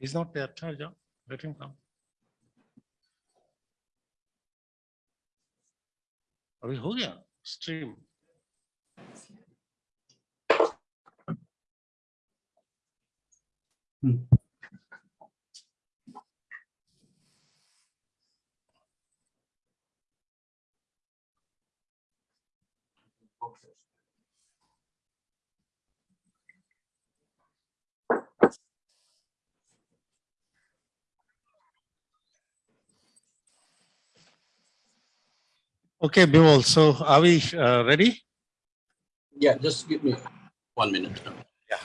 He's not there, Charja. Let him come. अभी हो गया stream Okay, Bimal, so are we uh, ready? Yeah, just give me one minute. Yeah.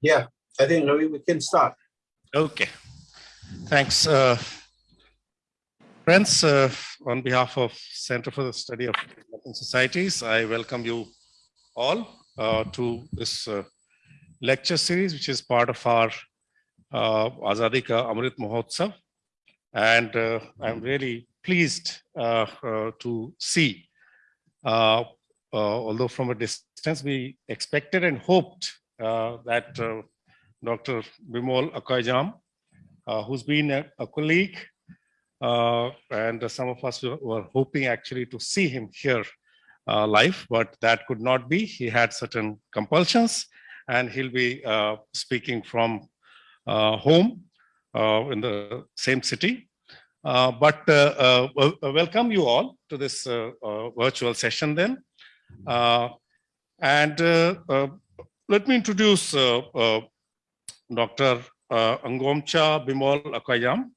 Yeah, I think Ravi, we can start. Okay, thanks. uh, Friends, uh, on behalf of Center for the Study of Societies, I welcome you all uh, to this uh, lecture series, which is part of our uh, Azadi Ka Amrit Mahotsav. And uh, I'm really pleased uh, uh, to see, uh, uh, although from a distance, we expected and hoped that Dr. Bimol Akoijam, who's been a, a colleague, and some of us were, hoping actually to see him here live, but that could not be. He had certain compulsions, and he'll be uh, speaking from uh, home uh, in the same city. Uh, but uh, uh, welcome you all to this virtual session then. And let me introduce Dr. Angomcha Bimol Akoijam.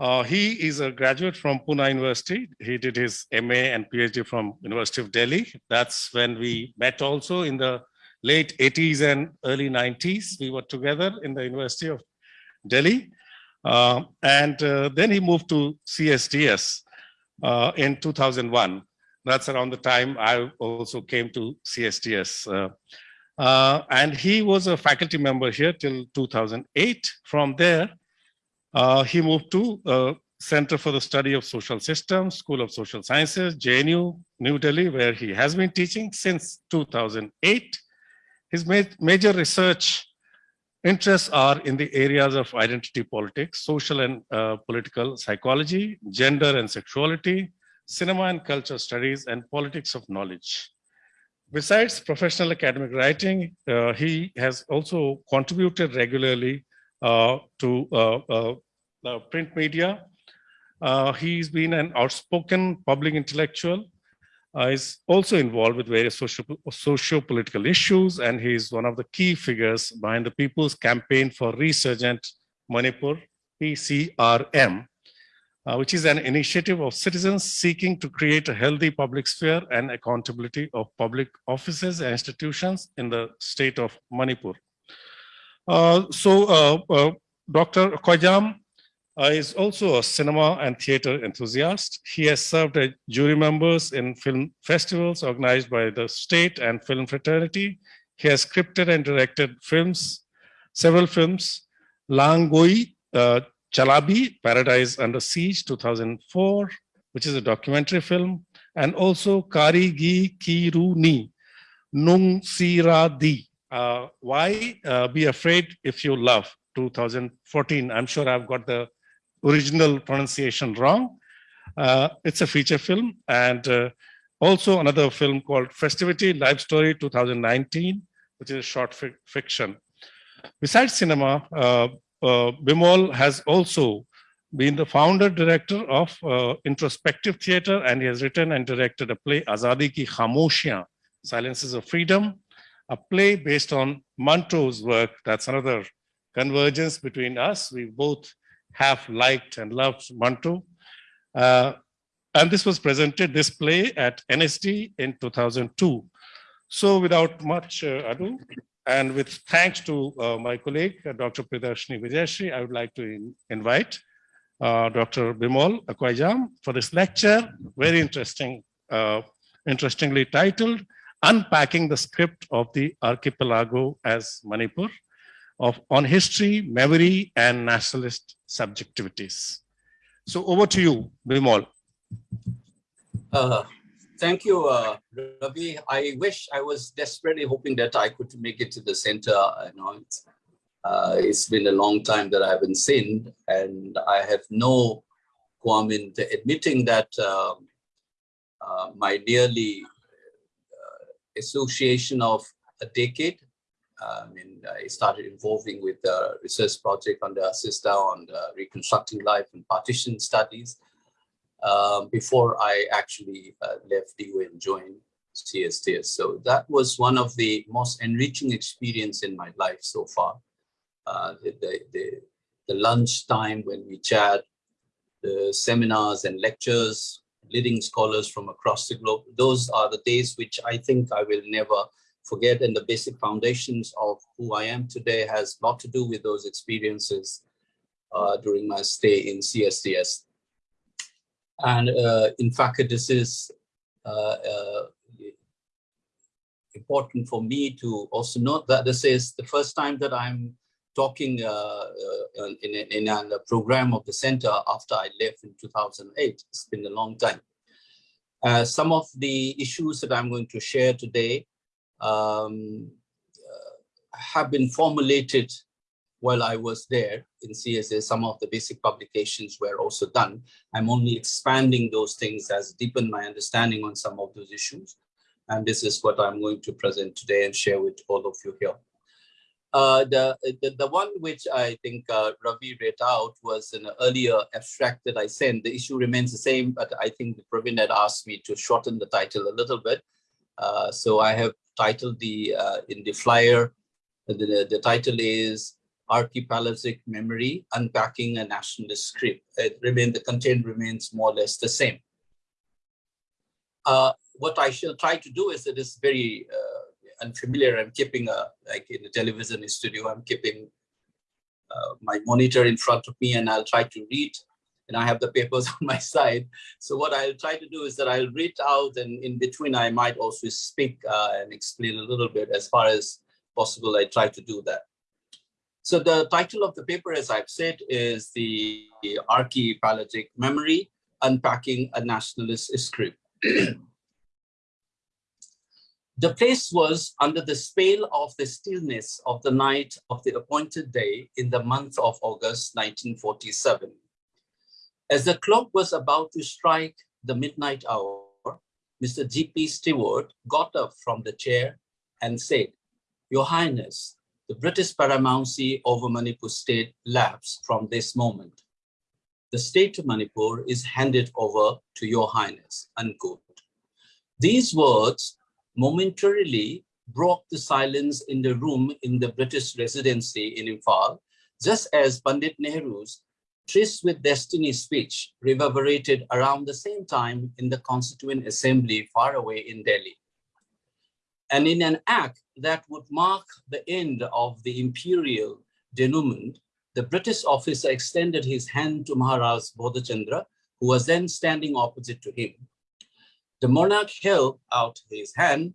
Uh, he is a graduate from Pune University. He did his MA and PhD from University of Delhi. That's when we met also in the late 80s and early 90s. We were together in the University of Delhi. Uh, and then he moved to CSDS uh, in 2001. That's around the time I also came to CSDS. Uh, uh, and he was a faculty member here till 2008. From there, he moved to Center for the Study of Social Systems, School of Social Sciences, JNU, New Delhi, where he has been teaching since 2008. His ma- major research interests are in the areas of identity politics, social and uh, political psychology, gender and sexuality, cinema and culture studies, and politics of knowledge. Besides professional academic writing, uh, he has also contributed regularly uh, to uh, uh, uh, print media. He's been an outspoken public intellectual. Uh, is also involved with various social, socio-political issues, and he's one of the key figures behind the People's Campaign for Resurgent Manipur, PCRM, uh, which is an initiative of citizens seeking to create a healthy public sphere and accountability of public offices and institutions in the state of Manipur. Uh, so, uh, uh, Dr. Akoijam uh, is also a cinema and theater enthusiast. He has served as jury members in film festivals organized by the state and film fraternity. He has scripted and directed films, several films, Langoi, uh, Chalabi, Paradise Under Siege, 2004, which is a documentary film, and also Kari Gi Kiru Ni, Nung Sira Di, uh, Why uh, Be Afraid If You Love, 2014. I'm sure I've got the original pronunciation wrong. Uh, it's a feature film and uh, also another film called Festivity Life Story 2019, which is a short fic- fiction. Besides cinema, uh, uh, Bimol has also been the founder director of uh, Introspective Theatre and he has written and directed a play Azadi Ki Khamoshiyan, Silences of Freedom, a play based on Manto's work. That's another convergence between us. We both have liked and loved Manto. Uh, and this was presented, this play at NSD in 2002. So without much uh, ado, and with thanks to uh, my colleague, uh, Dr. Priyadarshini Vijaisri, I would like to in- invite uh, Dr. Bimal Akoijam for this lecture, very interesting, uh, interestingly titled, Unpacking the Script of the Archipelago as Manipur of on history, memory, and nationalist subjectivities. So over to you, Bimol. Uh, thank you, uh, Ravi. I wish I was desperately hoping that I could make it to the center. I know it's, uh, it's been a long time that I haven't seen, and I have no qualm in admitting that um, uh, my nearly uh, association of a decade. I mean, I started involving with the research project under ASISTA on reconstructing life and partition studies uh, before I actually uh, left DU and joined CSDS. So that was one of the most enriching experience in my life so far. Uh, the, the, the, the lunch time when we chat, the seminars and lectures, leading scholars from across the globe. Those are the days which I think I will never forget. And the basic foundations of who I am today has a lot to do with those experiences uh, during my stay in CSDS. And uh, in fact, this is uh, uh, important for me to also note that this is the first time that I'm talking uh, uh, in, in, a program of the center after I left in 2008. It's been a long time. Some of the issues that I'm going to share today um, uh, have been formulated while I was there in CSA. Some of the basic publications were also done. I'm only expanding those things as deepen my understanding on some of those issues. And this is what I'm going to present today and share with all of you here. Uh, the, the, the one which I think uh, Ravi read out was an earlier abstract that I sent. The issue remains the same, but I think Praveen had asked me to shorten the title a little bit. Uh, so I have titled the uh, in the flyer. The, the title is Archipelagic Memory: Unpacking a Nationalist Script. It remain the content remains more or less the same. Uh, what I shall try to do is it is very uh, unfamiliar, I'm keeping a, like in a television studio, I'm keeping uh, my monitor in front of me and I'll try to read and I have the papers on my side. So what I'll try to do is that I'll read out and in between I might also speak uh, and explain a little bit as far as possible, I try to do that. So the title of the paper, as I've said, is the Archipelagic Memory, Unpacking a Nationalist Script. The place was under the spell of the stillness of the night of the appointed day in the month of August 1947. As the clock was about to strike the midnight hour, Mr. G.P. Stewart got up from the chair and said, Your Highness, the British paramountcy over Manipur state lapses from this moment. The state of Manipur is handed over to your highness, unquote. These words momentarily broke the silence in the room in the British residency in Imphal, just as Pandit Nehru's Tryst with Destiny speech reverberated around the same time in the Constituent Assembly far away in Delhi. And in an act that would mark the end of the imperial denouement, the British officer extended his hand to Maharaj Bodhchandra, who was then standing opposite to him. The monarch held out his hand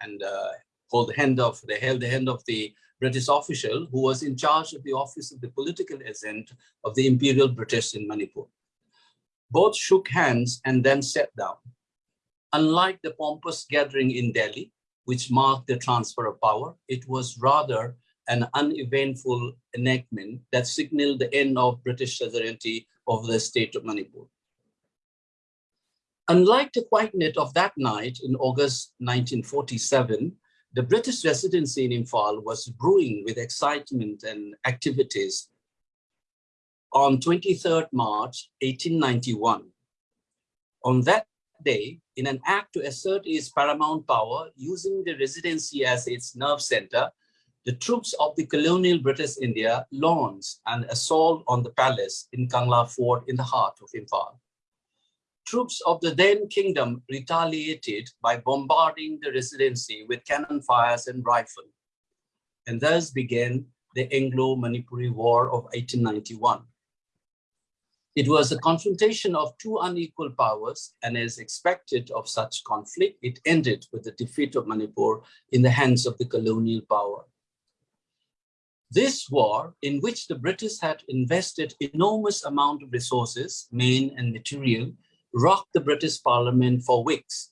and uh, hold the hand of the held the hand of the British official who was in charge of the office of the political agent of the Imperial British in Manipur. Both shook hands and then sat down. Unlike the pompous gathering in Delhi, which marked the transfer of power, it was rather an uneventful enactment that signaled the end of British sovereignty over the state of Manipur. Unlike the quiet of that night in August 1947, the British residency in Imphal was brewing with excitement and activities. On 23rd March 1891, on that day, in an act to assert its paramount power, using the residency as its nerve center, the troops of the colonial British India launched an assault on the palace in Kangla Fort in the heart of Imphal troops of the then kingdom retaliated by bombarding the residency with cannon fires and rifle. And thus began the Anglo-Manipuri War of 1891. It was a confrontation of two unequal powers, and as expected of such conflict, it ended with the defeat of Manipur in the hands of the colonial power. This war, in which the British had invested enormous amount of resources, men and material, rocked the British Parliament for weeks.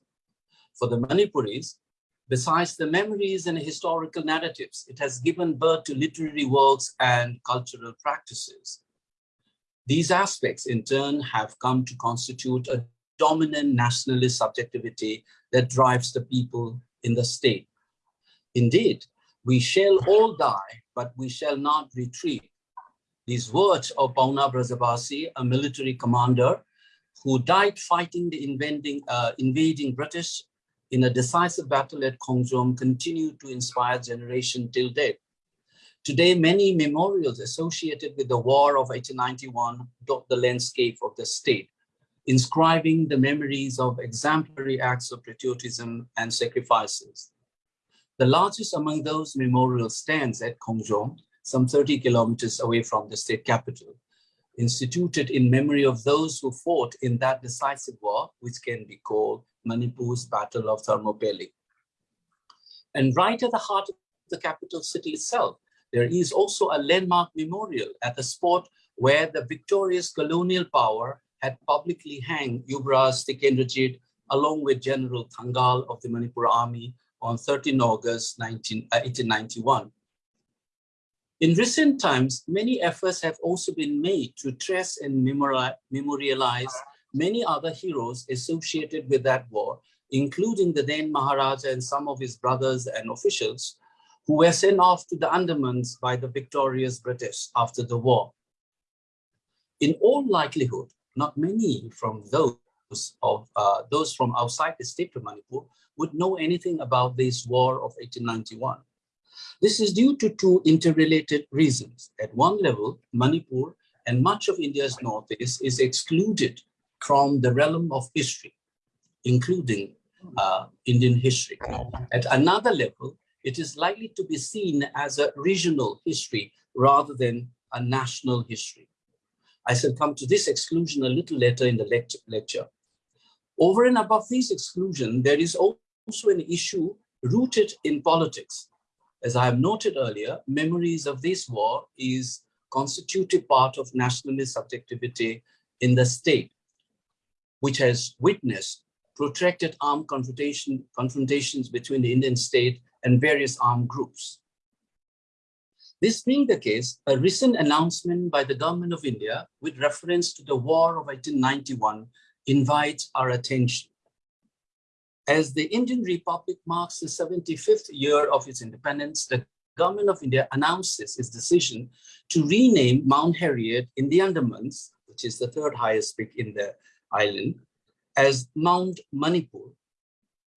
For the Manipuris, besides the memories and historical narratives, it has given birth to literary works and cultural practices. These aspects, in turn, have come to constitute a dominant nationalist subjectivity that drives the people in the state. Indeed, we shall all die, but we shall not retreat. These words of Pauna Brajabasi, a military commander who died fighting the invading, uh, invading British in a decisive battle at Khongjom, continue to inspire generation till date. Today, many memorials associated with the War of 1891 dot the landscape of the state, inscribing the memories of exemplary acts of patriotism and sacrifices. The largest among those memorials stands at Khongjom, some 30 kilometers away from the state capital, instituted in memory of those who fought in that decisive war, which can be called Manipur's Battle of Thermopylae. And right at the heart of the capital city itself, there is also a landmark memorial at the spot where the victorious colonial power had publicly hanged Yuvraj Tikendrajit along with General Thangal of the Manipur army on 13 August 19, uh, 1891. In recent times, many efforts have also been made to trace and memorialize many other heroes associated with that war, including the then Maharaja and some of his brothers and officials who were sent off to the Andamans by the victorious British after the war. In all likelihood, not many from those of uh, those from outside the state of Manipur would know anything about this war of 1891. This is due to two interrelated reasons. At one level, Manipur and much of India's northeast is excluded from the realm of history, including uh, Indian history. At another level, it is likely to be seen as a regional history rather than a national history. I shall come to this exclusion a little later in the lecture. Over and above this exclusion, there is also an issue rooted in politics. As I have noted earlier, memories of this war is constitutive part of nationalist subjectivity in the state, which has witnessed protracted armed confrontation, confrontations between the Indian state and various armed groups. This being the case, a recent announcement by the government of India with reference to the war of 1891 invites our attention. As the Indian Republic marks the 75th year of its independence, the government of India announces its decision to rename Mount Harriet in the Andamans, which is the third highest peak in the island, as Mount Manipur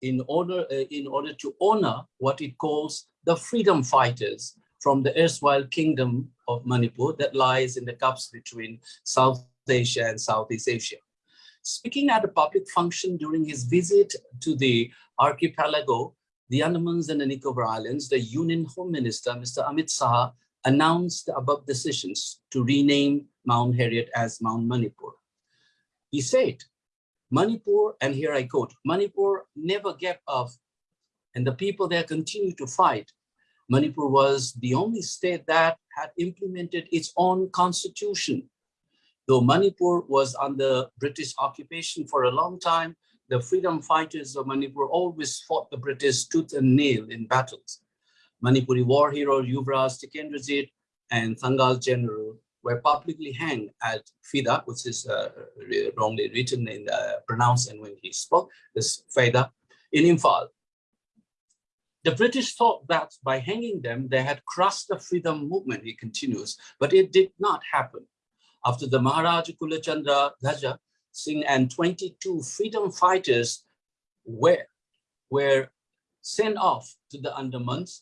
in order, uh, in order to honor what it calls the freedom fighters from the erstwhile kingdom of Manipur that lies in the cups between South Asia and Southeast Asia. Speaking at a public function during his visit to the archipelago, the Andamans and the Nicobar Islands, the Union Home Minister, Mr. Amit Shah, announced the above decisions to rename Mount Harriet as Mount Manipur. He said, Manipur, and here I quote, Manipur never gave up and the people there continue to fight. Manipur was the only state that had implemented its own constitution Though Manipur was under British occupation for a long time, the freedom fighters of Manipur always fought the British tooth and nail in battles. Manipuri war hero Yuvraj Tikendrajit and Thangal general were publicly hanged at Fida, which is uh, wrongly written and the pronounced and when he spoke, this Fida, in Imphal. The British thought that by hanging them, they had crushed the freedom movement, he continues, but it did not happen after the Maharaja Kulachandra Dhwaja Singh and 22 freedom fighters were, were sent off to the Andamans,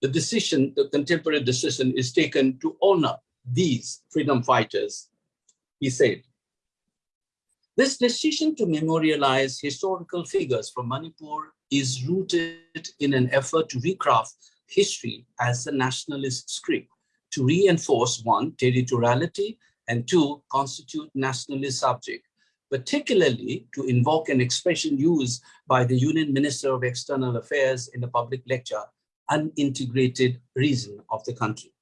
the decision, the contemporary decision is taken to honor these freedom fighters, he said. This decision to memorialize historical figures from Manipur is rooted in an effort to recraft history as a nationalist script to reinforce one, territoriality, and two, constitute nationalist subject, particularly to invoke an expression used by the Union Minister of External Affairs in a public lecture, unintegrated reason of the country.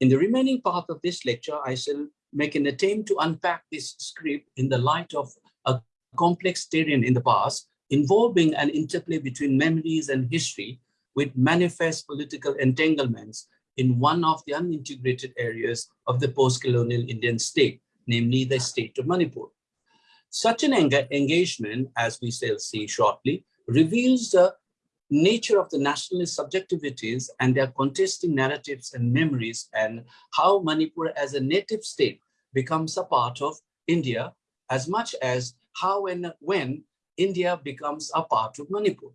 In the remaining part of this lecture, I shall make an attempt to unpack this script in the light of a complex terrain in the past involving an interplay between memories and history with manifest political entanglements in one of the unintegrated areas of the post-colonial Indian state, namely the state of Manipur. Such an engagement, as we shall see shortly, reveals the nature of the nationalist subjectivities and their contesting narratives and memories and how Manipur as a native state becomes a part of India as much as how and when India becomes a part of Manipur.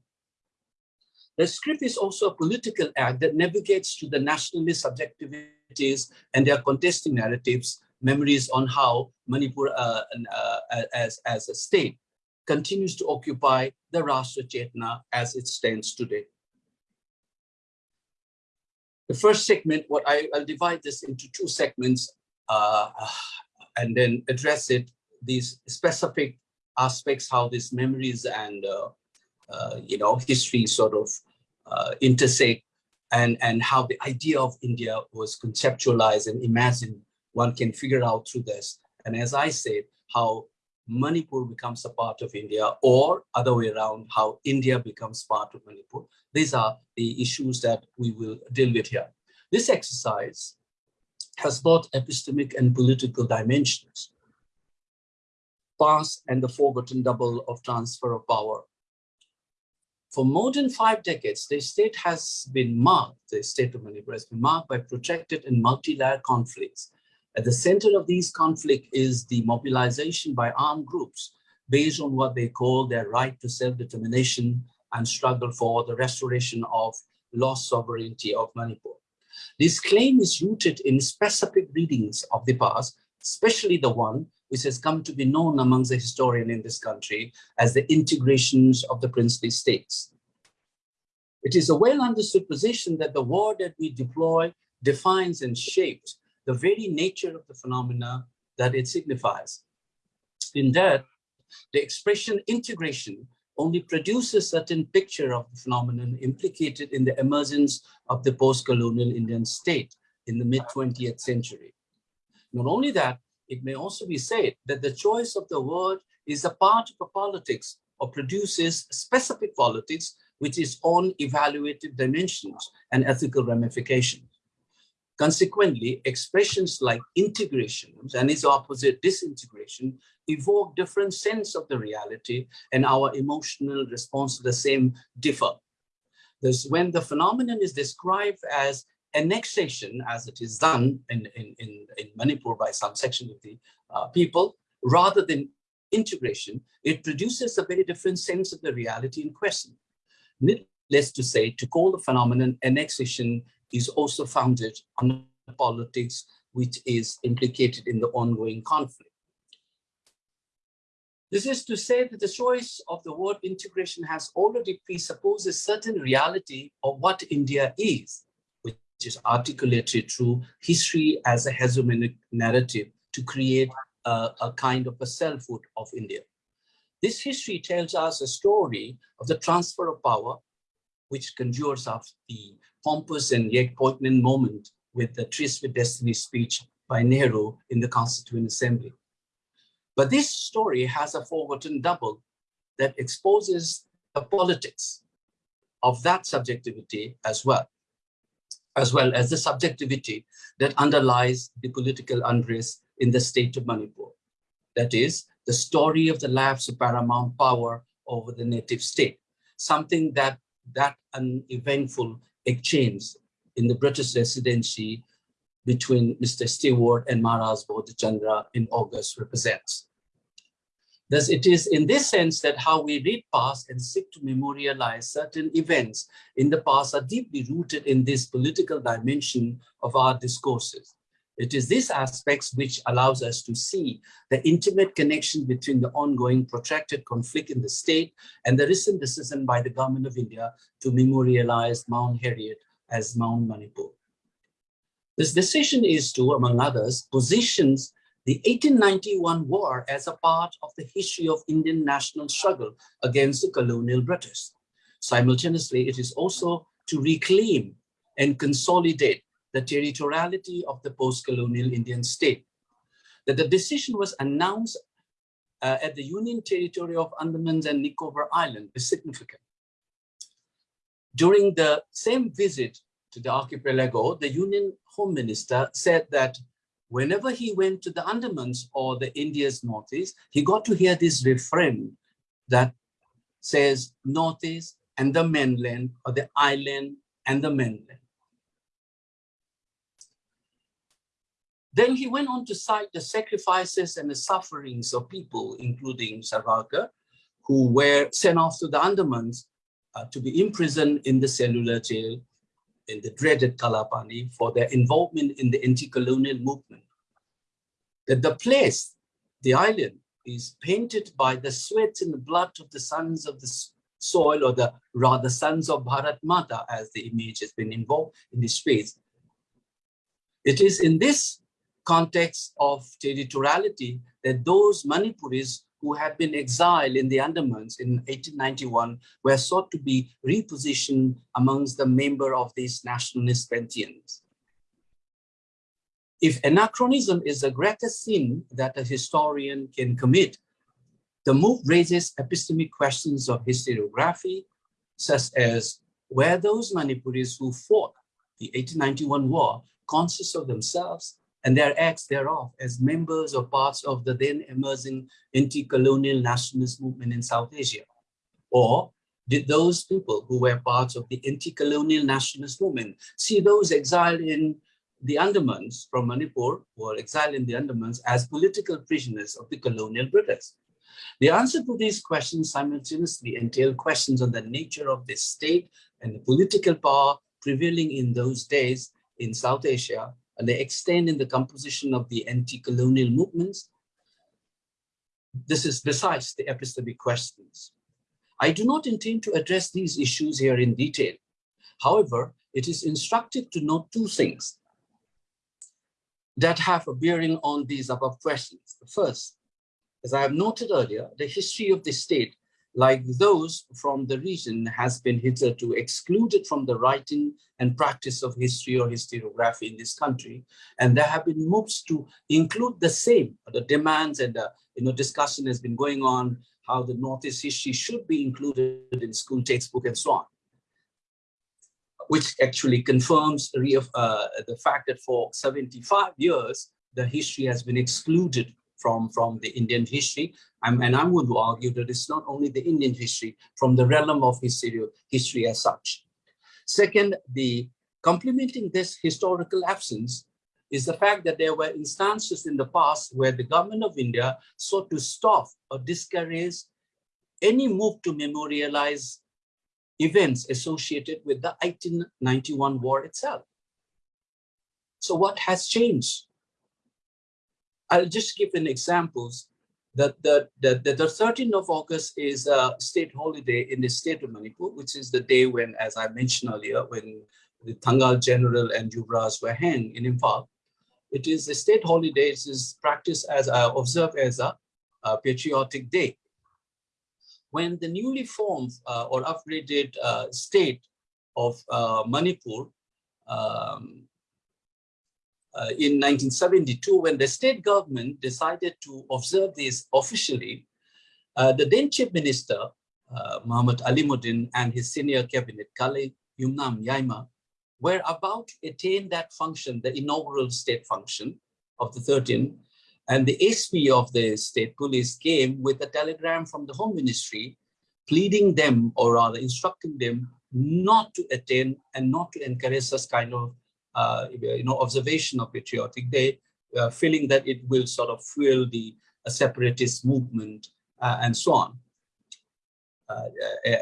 The script is also a political act that navigates to the nationalist subjectivities and their contesting narratives, memories on how Manipur uh, uh, as, as a state continues to occupy the Rashtra Chetna as it stands today. The first segment, what I, will divide this into two segments uh, and then address it, these specific aspects, how these memories and, uh, you know, history sort of uh, intersect and, and how the idea of India was conceptualized and imagined, one can figure out through this. And as I said, how Manipur becomes a part of India or other way around, how India becomes part of Manipur. These are the issues that we will deal with here. This exercise has both epistemic and political dimensions. Past and the forgotten double of transfer of power. For more than five decades, the state has been marked, the state of Manipur has been marked by protracted and multi-layered conflicts at the center of these conflict is the mobilization by armed groups based on what they call their right to self-determination and struggle for the restoration of lost sovereignty of Manipur. This claim is rooted in specific readings of the past, especially the one which has come to be known amongst the historian in this country as the integrations of the princely states. It is a well understood position that the word that we deploy defines and shapes the very nature of the phenomena that it signifies. In that, the expression integration only produces certain picture of the phenomenon implicated in the emergence of the post-colonial Indian state in the mid-20th century. Not only that, it may also be said that the choice of the word is a part of a politics or produces specific politics which is on evaluative dimensions and ethical ramifications. Consequently, expressions like integration and its opposite disintegration evoke different sense of the reality and our emotional response to the same differ. Thus, when the phenomenon is described as annexation, as it is done in, in, in, in Manipur by some section of the uh, people, rather than integration, it produces a very different sense of the reality in question. Needless to say, to call the phenomenon annexation is also founded on politics which is implicated in the ongoing conflict. This is to say that the choice of the word integration has already presupposes a certain reality of what India is, is articulated through history as a hegemonic narrative to create a, a kind of a selfhood of India. This history tells us a story of the transfer of power, which conjures up the pompous and yet poignant moment with the Tryst with Destiny speech by Nehru in the Constituent Assembly. But this story has a forgotten double that exposes the politics of that subjectivity as well, as well as the subjectivity that underlies the political unrest in the state of Manipur. That is, the story of the lapse of paramount power over the native state, something that that uneventful exchange in the British residency between Mr. Stewart and Maharaj Bodhichandra in August represents. Thus, it is in this sense that how we read past and seek to memorialize certain events in the past are deeply rooted in this political dimension of our discourses. It is these aspects which allows us to see the intimate connection between the ongoing protracted conflict in the state and the recent decision by the government of India to memorialize Mount Harriet as Mount Manipur. This decision is to, among others, positions the 1891 war as a part of the history of Indian national struggle against the colonial British. Simultaneously, it is also to reclaim and consolidate the territoriality of the post-colonial Indian state. that the decision was announced uh, at the Union Territory of Andamans and Nicobar Island is significant. During the same visit to the archipelago, the Union Home Minister said that whenever he went to the Andamans or the India's Northeast, he got to hear this refrain that says Northeast and the mainland or the island and the mainland. Then he went on to cite the sacrifices and the sufferings of people, including Savarkar, who were sent off to the Andamans uh, to be imprisoned in the cellular jail in the dreaded Kalapani for their involvement in the anti-colonial movement. That the place, the island, is painted by the sweat and the blood of the sons of the soil, or the rather sons of Bharat Mata, as the image has been involved in this space. It is in this context of territoriality that those Manipuris who had been exiled in the Andamans in 1891 were sought to be repositioned amongst the member of these nationalist pantheons. If anachronism is the greatest sin that a historian can commit, the move raises epistemic questions of historiography, such as were those Manipuris who fought the 1891 war conscious of themselves and their acts thereof as members or parts of the then emerging anti-colonial nationalist movement in South Asia? Or did those people who were parts of the anti-colonial nationalist movement see those exiled in the Andamans from Manipur who exiled in the Andamans as political prisoners of the colonial British? The answer to these questions simultaneously entail questions on the nature of the state and the political power prevailing in those days in South Asia they extend in the composition of the anti-colonial movements. This is besides the epistemic questions. I do not intend to address these issues here in detail. However, it is instructive to note two things that have a bearing on these above questions. The first, as I have noted earlier, the history of the state like those from the region has been hitherto excluded from the writing and practice of history or historiography in this country. And there have been moves to include the same, the demands and the you know, discussion has been going on how the Northeast history should be included in school textbook and so on, which actually confirms uh, the fact that for 75 years, the history has been excluded from, from the Indian history. I'm, and I'm going to argue that it's not only the Indian history, from the realm of history, history as such. Second, the complementing this historical absence is the fact that there were instances in the past where the government of India sought to stop or discourage any move to memorialize events associated with the 1891 war itself. So what has changed? I'll just give an examples that the, the, the, the 13th of August is a state holiday in the state of Manipur, which is the day when, as I mentioned earlier, when the Thangal General and Yuvraj were hanged in Imphal. It is a state holiday. It is practiced as uh, observed as a, a, patriotic day. When the newly formed uh, or upgraded uh, state of uh, Manipur um, uh, in 1972, when the state government decided to observe this officially, uh, the then chief minister, uh, Muhammad Alimuddin and his senior cabinet, Kale Yumnam Yaima, were about to attain that function, the inaugural state function of the 13th. And the SP of the state police came with a telegram from the home ministry pleading them or rather instructing them not to attend and not to encourage such kind of you know, observation of Patriotic Day, uh, feeling that it will sort of fuel the uh, separatist movement and so on.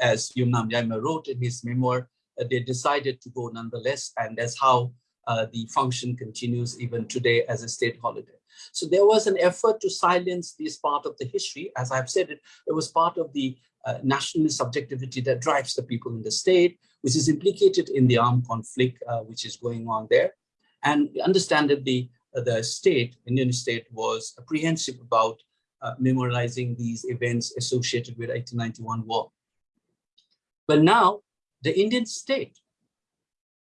as Yumnam Yaima wrote in his memoir, they decided to go nonetheless, and that's how uh, the function continues even today as a state holiday. So there was an effort to silence this part of the history. As I've said, it, it was part of the uh, nationalist subjectivity that drives the people in the state, which is implicated in the armed conflict uh, which is going on there. And understandably, uh, the state, Indian state, was apprehensive about uh, memorializing these events associated with 1891 war. But now, the Indian state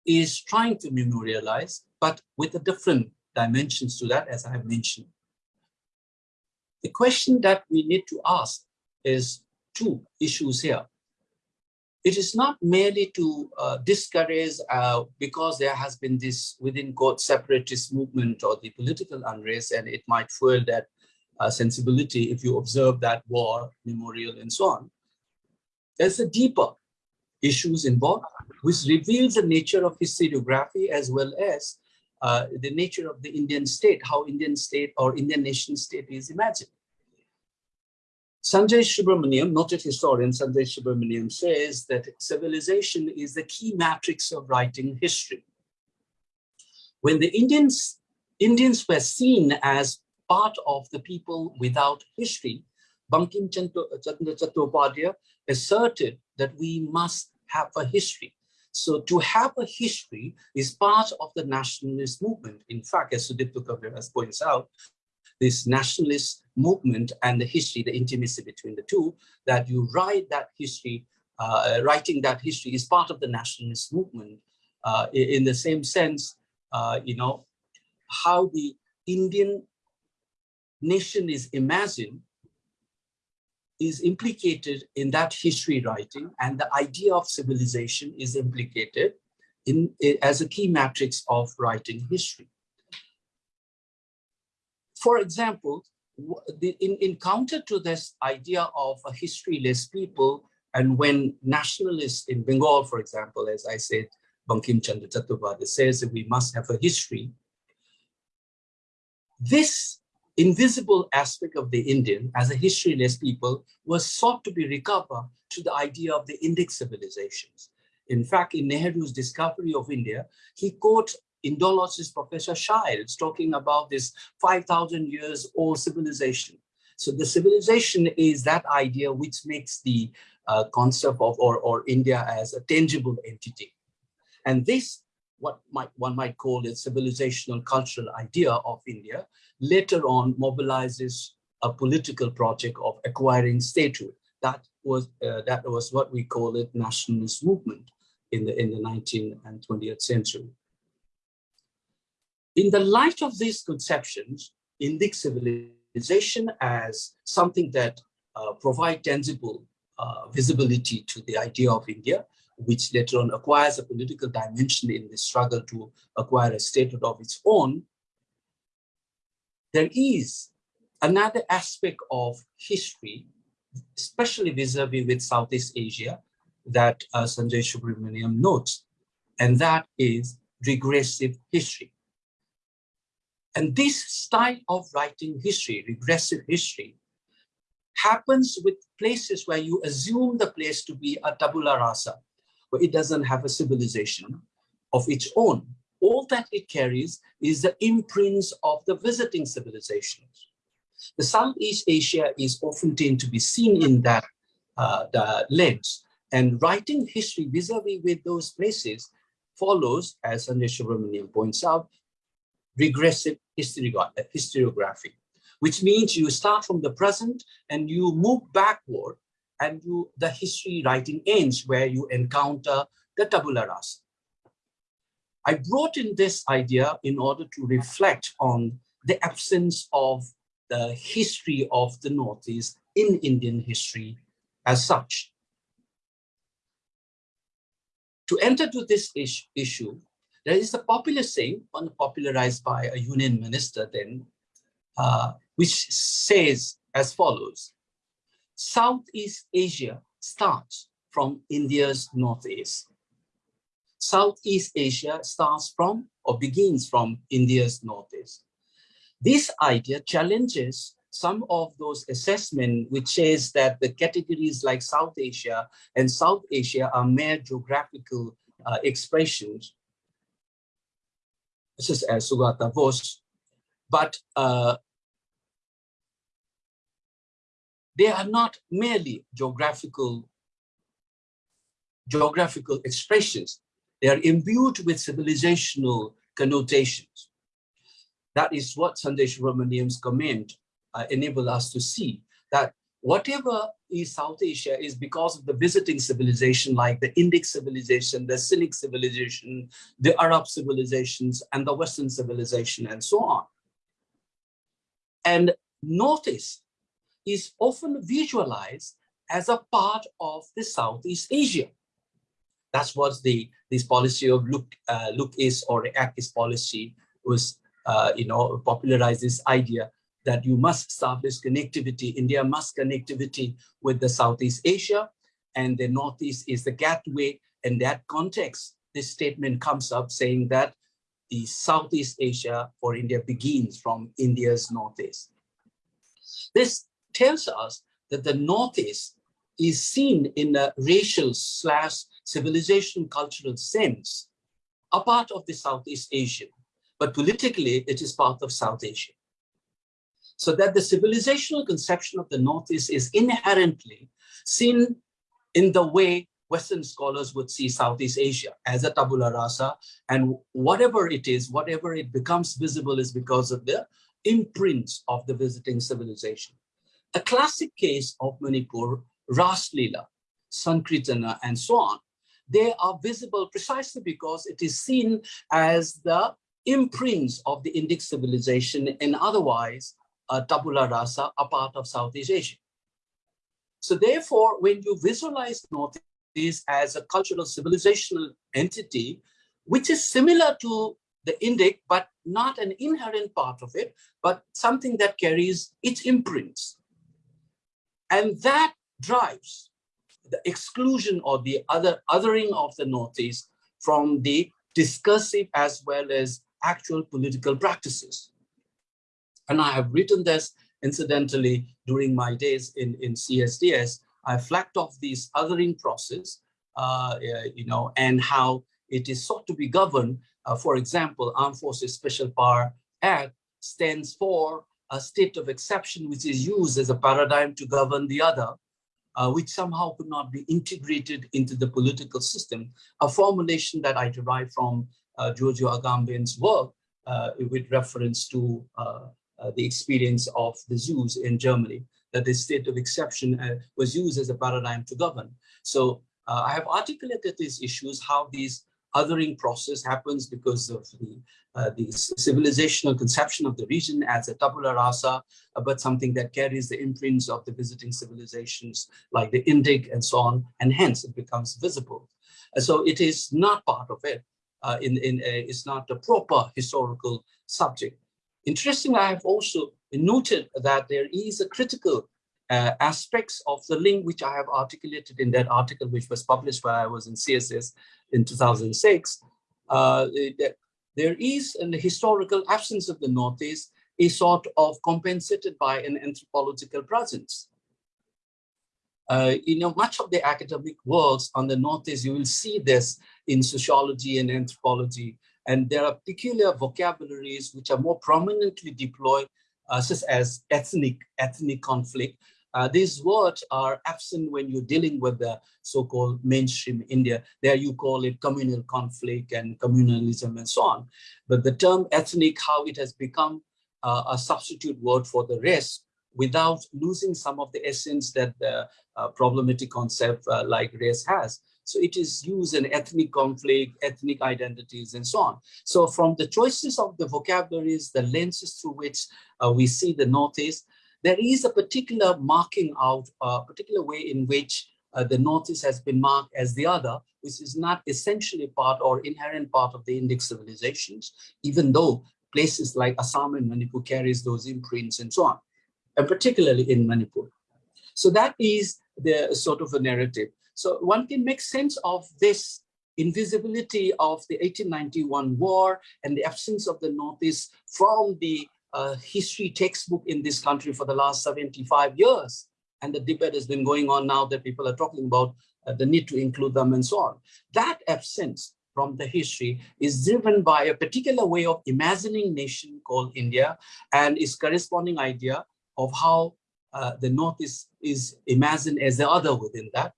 is trying to memorialize, but with a different dimensions to that, as I have mentioned. The question that we need to ask is two issues here. It is not merely to uh, discourage uh, because there has been this within quote separatist movement or the political unrest and it might fuel that uh, sensibility if you observe that war memorial and so on. There's a deeper issues involved which reveals the nature of historiography as well as uh, the nature of the Indian state, how Indian state or Indian nation state is imagined. Sanjay Subrahmanyam, noted historian Sanjay Subrahmanyam says that civilization is the key matrix of writing history. When the Indians, Indians were seen as part of the people without history, Bankim Chandra Chattopadhyay asserted that we must have a history. So to have a history is part of the nationalist movement. In fact, as Sudipta Kaviraj points out, this nationalist movement and the history, the intimacy between the two, that you write that history, uh, writing that history is part of the nationalist movement. Uh, in the same sense, uh, you know, how the Indian nation is imagined is implicated in that history writing and the idea of civilization is implicated in as a key matrix of writing history. For example, in, in counter to this idea of a historyless people, and when nationalists in Bengal, for example, as I said, Bankim Chandra Chattopadhyay says that we must have a history. This invisible aspect of the Indian as a historyless people was sought to be recovered to the idea of the Indic civilizations. In fact, in Nehru's discovery of India, he quotes Indologist Professor Childs talking about this 5,000 years old civilization. So the civilization is that idea which makes the uh, concept of or, or India as a tangible entity. And this, what might, one might call a civilizational cultural idea of India, later on mobilizes a political project of acquiring statehood. That was uh, that was what we call it nationalist movement in the in the 19th and 20th century. In the light of these conceptions, Indic civilization as something that uh, provide tangible uh, visibility to the idea of India, which later on acquires a political dimension in the struggle to acquire a statehood of its own, there is another aspect of history, especially vis-a-vis -vis with Southeast Asia, that uh, Sanjay Subrahmanyam notes, and that is regressive history. And this style of writing history, regressive history, happens with places where you assume the place to be a tabula rasa, where it doesn't have a civilization of its own. All that it carries is the imprints of the visiting civilizations. The Southeast Asia is often tend to be seen in that uh, lens, and writing history vis-a-vis -vis with those places follows, as Sanjay Subrahmanyam points out, regressive historiography, which means you start from the present and you move backward and you the history writing ends where you encounter the tabula rasa. I brought in this idea in order to reflect on the absence of the history of the Northeast in Indian history as such. To enter to this issue, there is a popular saying, popularized by a union minister then, uh, which says as follows, Southeast Asia starts from India's Northeast. Southeast Asia starts from or begins from India's Northeast. This idea challenges some of those assessment which says that the categories like South Asia and South Asia are mere geographical uh, expressions such as Sugata Bose, but uh, they are not merely geographical geographical expressions. They are imbued with civilizational connotations. That is what Sanjay Subrahmanyam's comment uh, enable us to see, that whatever is South Asia is because of the visiting civilization like the Indic civilization, the Sinic civilization, the Arab civilizations, and the Western civilization, and so on. And notice is often visualized as a part of the Southeast Asia. That's what the this policy of look uh, look is or act is policy was uh, you know popularized this idea that you must establish connectivity. India must connectivity with the Southeast Asia and the Northeast is the gateway. In that context, this statement comes up saying that the Southeast Asia for India begins from India's Northeast. This tells us that the Northeast is seen in a racial slash civilization cultural sense, a part of the Southeast Asian, but politically it is part of South Asia. So that the civilizational conception of the Northeast is inherently seen in the way Western scholars would see Southeast Asia as a tabula rasa, and whatever it is, whatever it becomes visible is because of the imprints of the visiting civilization. A classic case of Manipur, Ras Lila, Sankirtana, and so on, they are visible precisely because it is seen as the imprints of the Indic civilization and otherwise uh, tabula rasa, a part of Southeast Asia. So therefore, when you visualize Northeast as a cultural civilizational entity, which is similar to the Indic, but not an inherent part of it, but something that carries its imprints. And that drives the exclusion or the other othering of the Northeast from the discursive as well as actual political practices. And I have written this incidentally during my days in, in CSDS. I flagged off these othering process, uh, you know, and how it is sought to be governed. Uh, for example, Armed Forces Special Power Act stands for a state of exception, which is used as a paradigm to govern the other uh, which somehow could not be integrated into the political system, a formulation that I derive from uh, Giorgio Agamben's work uh, with reference to uh, the experience of the Jews in Germany, that the state of exception uh, was used as a paradigm to govern. So I have articulated these issues, how these othering process happens because of the, uh, the civilizational conception of the region as a tabula rasa, uh, but something that carries the imprints of the visiting civilizations like the Indic and so on, and hence it becomes visible. Uh, so it is not part of it. Uh, in, in it's not a proper historical subject. Interestingly, I have also noted that there is a critical uh, aspects of the link which I have articulated in that article which was published while I was in CSDS in 2006, uh, there is an historical absence of the Northeast is sort of compensated by an anthropological presence. Uh, you know, much of the academic works on the Northeast, you will see this in sociology and anthropology. And there are peculiar vocabularies which are more prominently deployed, uh, such as ethnic, ethnic conflict, uh, these words are absent when you're dealing with the so-called mainstream India. There you call it communal conflict and communalism and so on. But the term ethnic, how it has become uh, a substitute word for the rest without losing some of the essence that the uh, problematic concept uh, like race has. So it is used in ethnic conflict, ethnic identities, and so on. So from the choices of the vocabularies, the lenses through which uh, we see the Northeast, there is a particular marking out, a particular way in which uh, the Northeast has been marked as the other, which is not essentially part or inherent part of the Indic civilizations, even though places like Assam and Manipur carries those imprints and so on, and particularly in Manipur. So that is the sort of a narrative. So one can make sense of this invisibility of the 1891 war and the absence of the Northeast from the uh, history textbook in this country for the last 75 years. And the debate has been going on now that people are talking about uh, the need to include them and so on. That absence from the history is driven by a particular way of imagining nation called India and its corresponding idea of how uh, the North is, is imagined as the other within that,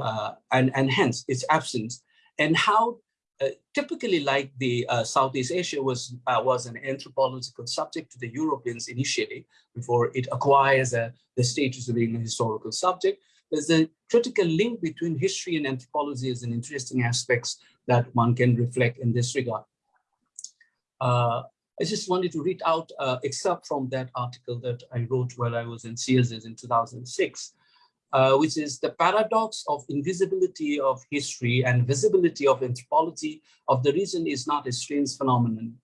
uh, and, and hence its absence, and how uh, typically like the uh, Southeast Asia was, uh, was an anthropological subject to the Europeans initially before it acquires uh, the status of being a historical subject. There's a critical link between history and anthropology as an interesting aspects that one can reflect in this regard. Uh, I just wanted to read out, uh, except from that article that I wrote while I was in CSDS in 2006, uh, which is the paradox of invisibility of history and visibility of anthropology of the region is not a strange phenomenon.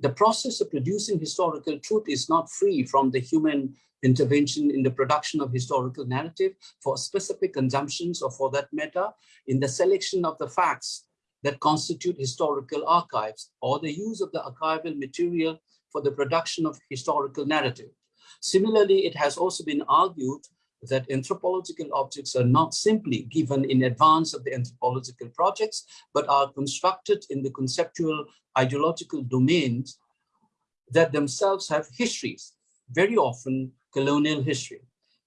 The process of producing historical truth is not free from the human intervention in the production of historical narrative for specific consumptions or for that matter in the selection of the facts that constitute historical archives or the use of the archival material for the production of historical narrative. Similarly, it has also been argued that anthropological objects are not simply given in advance of the anthropological projects, but are constructed in the conceptual ideological domains that themselves have histories, very often colonial history.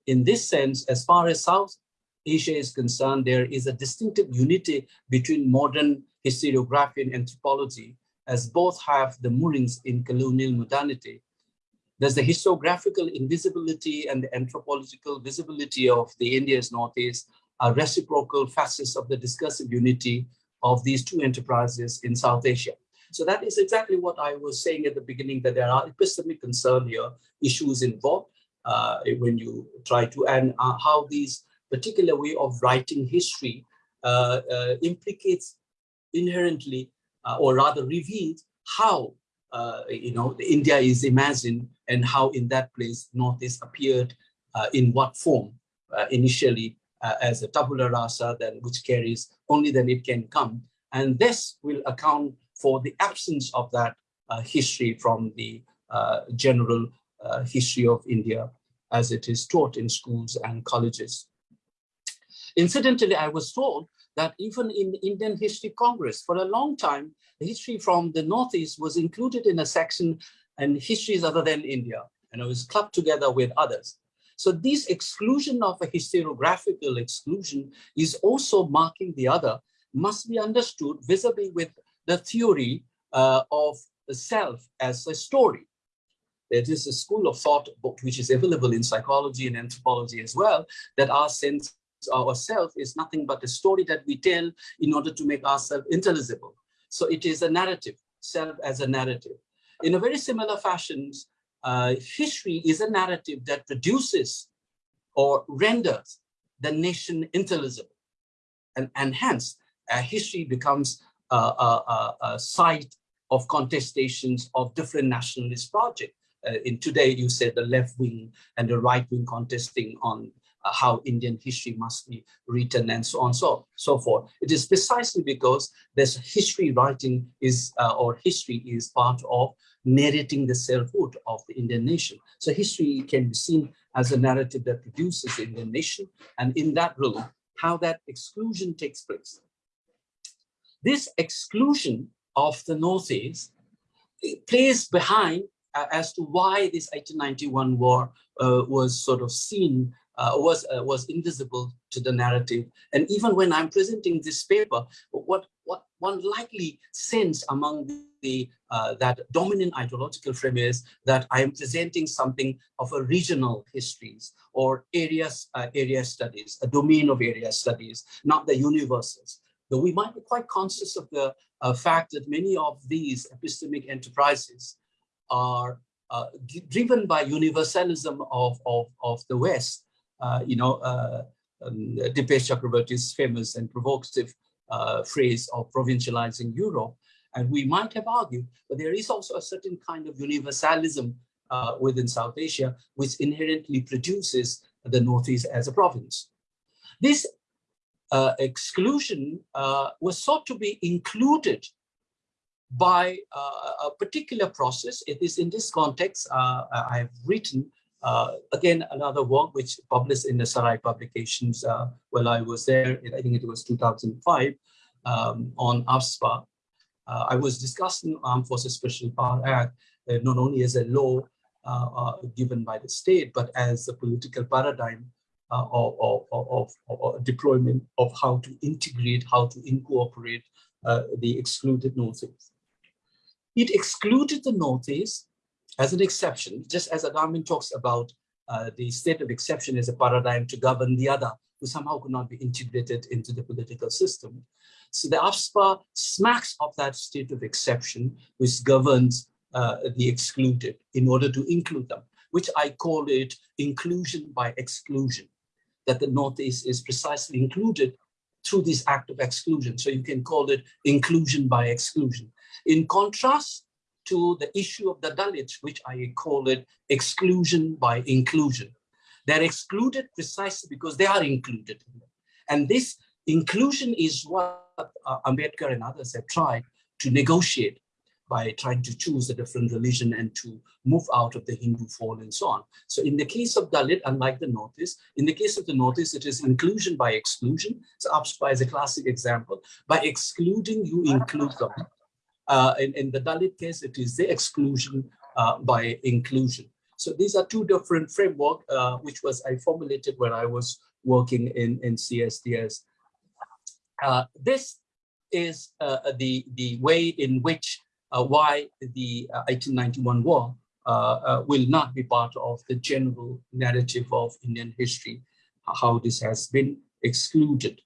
In this sense, as far as South Asia is concerned, there is a distinctive unity between modern historiography and anthropology, as both have the moorings in colonial modernity. There's the historiographical invisibility and the anthropological visibility of the India's Northeast are reciprocal facets of the discursive unity of these two enterprises in South Asia. So that is exactly what I was saying at the beginning, that there are epistemic concern here, issues involved uh, when you try to, and uh, how these particular way of writing history uh, uh implicates inherently, uh, or rather reveals how, you know, India is imagined and how in that place Northeast appeared in what form initially as a tabula rasa, then which carries only then it can come. And this will account for the absence of that uh, history from the uh, general uh, history of India as it is taught in schools and colleges. Incidentally, I was told that even in Indian History Congress, for a long time, the history from the Northeast was included in a section and histories other than India, and it was clubbed together with others. So this exclusion of a historiographical exclusion is also marking the other, must be understood vis-a-vis -vis with the theory uh, of the self as a story. There is a school of thought which is available in psychology and anthropology as well, that our sense ourself is nothing but a story that we tell in order to make ourselves intelligible. So it is a narrative, self as a narrative. In a very similar fashion, uh, history is a narrative that produces or renders the nation intelligible. And, and hence, uh, history becomes a, a, a site of contestations of different nationalist projects. Uh, in today, you said the left wing and the right wing contesting on how Indian history must be written and so on so so forth. It is precisely because this history writing is uh, or history is part of narrating the selfhood of the Indian nation. So history can be seen as a narrative that produces the Indian nation, and in that role, how that exclusion takes place. This exclusion of the North Northeast plays behind uh, as to why this 1891 war uh, was sort of seen uh, was uh, was invisible to the narrative. And even when I'm presenting this paper, what what one likely sense among the uh, that dominant ideological frame is that I am presenting something of a regional histories or areas uh, area studies, a domain of area studies, not the universals. Though we might be quite conscious of the uh, fact that many of these epistemic enterprises are uh, driven by universalism of, of, of the West. Uh, you know, uh, um, Dipesh Chakrabarty's famous and provocative uh, phrase of provincializing Europe. And we might have argued, but there is also a certain kind of universalism uh, within South Asia, which inherently produces the Northeast as a province. This uh, exclusion uh, was sought to be included by a particular process. It is in this context I have written, again, another work which published in the Sarai publications uh, while I was there, I think it was 2005, um, on AFSPA. I was discussing Armed Forces Special Power Act, not only as a law given by the state, but as a political paradigm uh, of, deployment of how to integrate, how to incorporate uh, the excluded Northeast. It excluded the Northeast as an exception, just as Agamben talks about uh, the state of exception as a paradigm to govern the other, who somehow could not be integrated into the political system. So the AFSPA smacks of that state of exception, which governs uh, the excluded in order to include them, which I call it inclusion by exclusion, that the Northeast is precisely included through this act of exclusion. So you can call it inclusion by exclusion. In contrast to the issue of the Dalits, which I call it exclusion by inclusion. They're excluded precisely because they are included. And this inclusion is what uh, Ambedkar and others have tried to negotiate by trying to choose a different religion and to move out of the Hindu fold and so on. So in the case of Dalit, unlike the Northeast, in the case of the Northeast, it is inclusion by exclusion. So AFSPA is a classic example. By excluding, you include them. Uh, in, in the Dalit case, it is the exclusion uh, by inclusion. So these are two different framework, uh, which was I formulated when I was working in, in CSDS. Uh, this is uh, the, the way in which why the 1891 war will not be part of the general narrative of Indian history, how this has been excluded.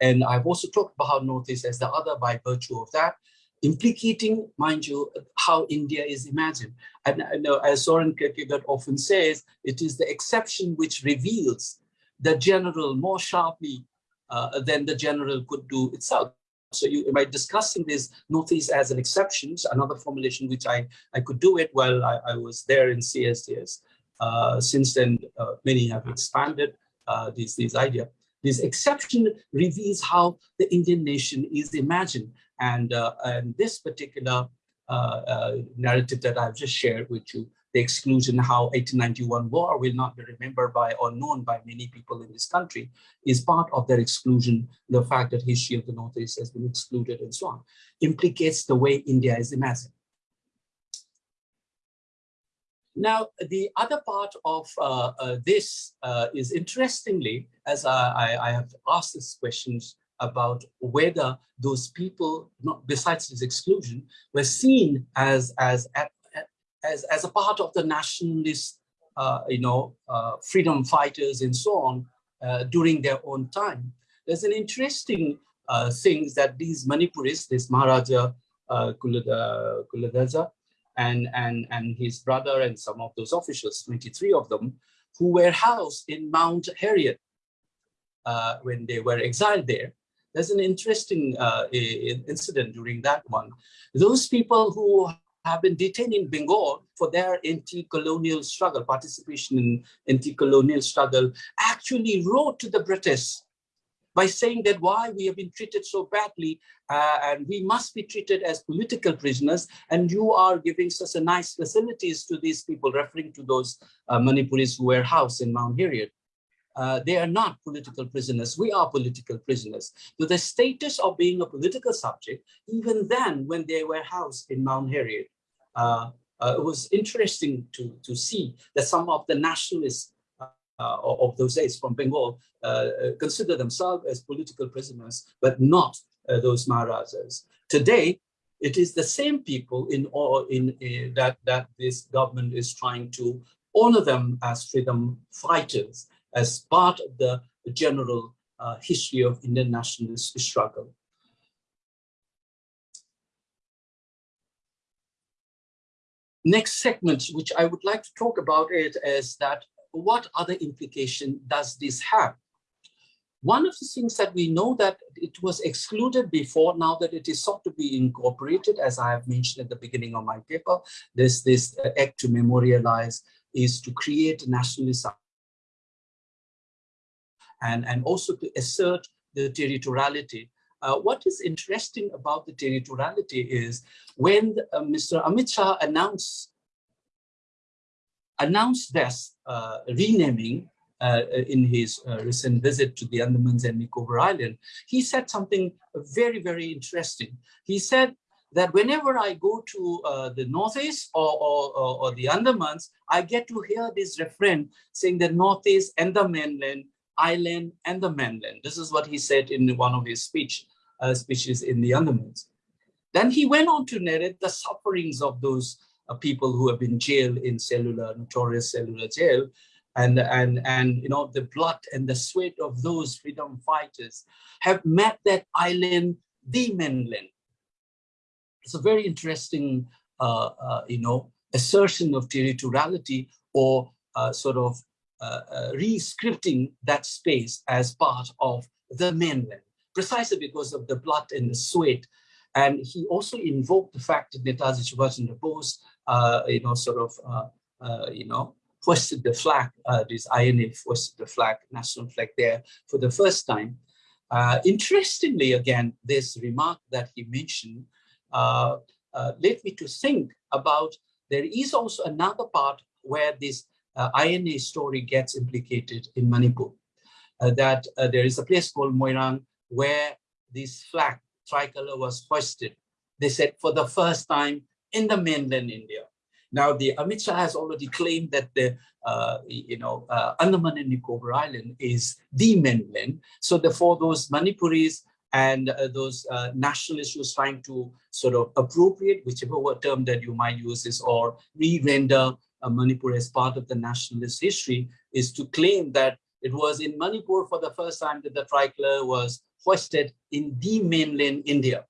And I've also talked about Northeast as the other by virtue of that, implicating, mind you, how India is imagined. And I know, as Soren Kierkegaard often says, it is the exception which reveals the general more sharply uh, than the general could do itself. So you, by discussing this Northeast as an exception, another formulation which I, I could do it while I, I was there in CSDS. Uh, since then, uh, many have expanded uh, this, this idea. This exception reveals how the Indian nation is imagined and, uh, and this particular uh, uh, narrative that I've just shared with you, the exclusion, how 1891 war will not be remembered by or known by many people in this country, is part of their exclusion. The fact that history of the Northeast has been excluded and so on, implicates the way India is imagined. Now, the other part of uh, uh, this uh, is interestingly, as I, I, I have asked these questions about whether those people, not besides this exclusion, were seen as as as as a part of the nationalist, uh, you know, uh, freedom fighters and so on uh, during their own time. There's an interesting uh, thing that these Manipuris, this Maharaja uh, Kuladhaja, and and and his brother and some of those officials, 23 of them, who were housed in Mount Harriet uh, when they were exiled there there's an interesting uh, incident during that one. Those people who have been detained in Bengal for their anti-colonial struggle, participation in anti-colonial struggle, actually wrote to the British by saying that why we have been treated so badly uh, and we must be treated as political prisoners and you are giving such a nice facilities to these people referring to those uh, Manipuris who were housed in Mount Harriet uh, they are not political prisoners. We are political prisoners. So the status of being a political subject, even then when they were housed in Mount Harriet, uh, uh, it was interesting to, to see that some of the nationalists uh, of those days from Bengal uh, consider themselves as political prisoners, but not uh, those Maharajas. Today, it is the same people in, in, in that, that this government is trying to honor them as freedom fighters as part of the general uh, history of Indian nationalist struggle. Next segment, which I would like to talk about it is that what other implication does this have? One of the things that we know that it was excluded before, now that it is sought to be incorporated, as I have mentioned at the beginning of my paper, this, this act to memorialize is to create nationalist and, and also to assert the territoriality. Uh, what is interesting about the territoriality is when uh, Mr. Amit Shah announced, announced this uh, renaming uh, in his uh, recent visit to the Andamans and Nicobar Island, he said something very, very interesting. He said that whenever I go to uh, the Northeast or, or, or, the Andamans, I get to hear this refrain saying the Northeast and the mainland island and the mainland. This is what he said in one of his speech, uh, speeches in the Andamans. Then he went on to narrate the sufferings of those uh, people who have been jailed in cellular, notorious cellular jail, and, and, and you know, the blood and the sweat of those freedom fighters have met that island, the mainland. It's a very interesting uh, uh, you know, assertion of territoriality or uh, sort of re-scripting that space as part of the mainland, precisely because of the blood and the sweat. And he also invoked the fact that Netaji Chandra Bose, uh, you know, sort of, uh, uh, you know, hoisted the flag, uh, this INA hoisted the flag, national flag there for the first time. Uh, interestingly, again, this remark that he mentioned uh, uh, led me to think about there is also another part where this uh, INA story gets implicated in Manipur. Uh, that uh, there is a place called Moirang where this flag tricolor was hoisted. They said for the first time in the mainland India. Now, the Amit Shah has already claimed that the, uh, you know, uh, Andaman and Nicobar Island is the mainland. So therefore, those Manipuris and uh, those uh, nationalists who trying to sort of appropriate, whichever term that you might use is, or re-render Manipur as part of the nationalist history, is to claim that it was in Manipur for the first time that the tricolor was hoisted in the mainland India.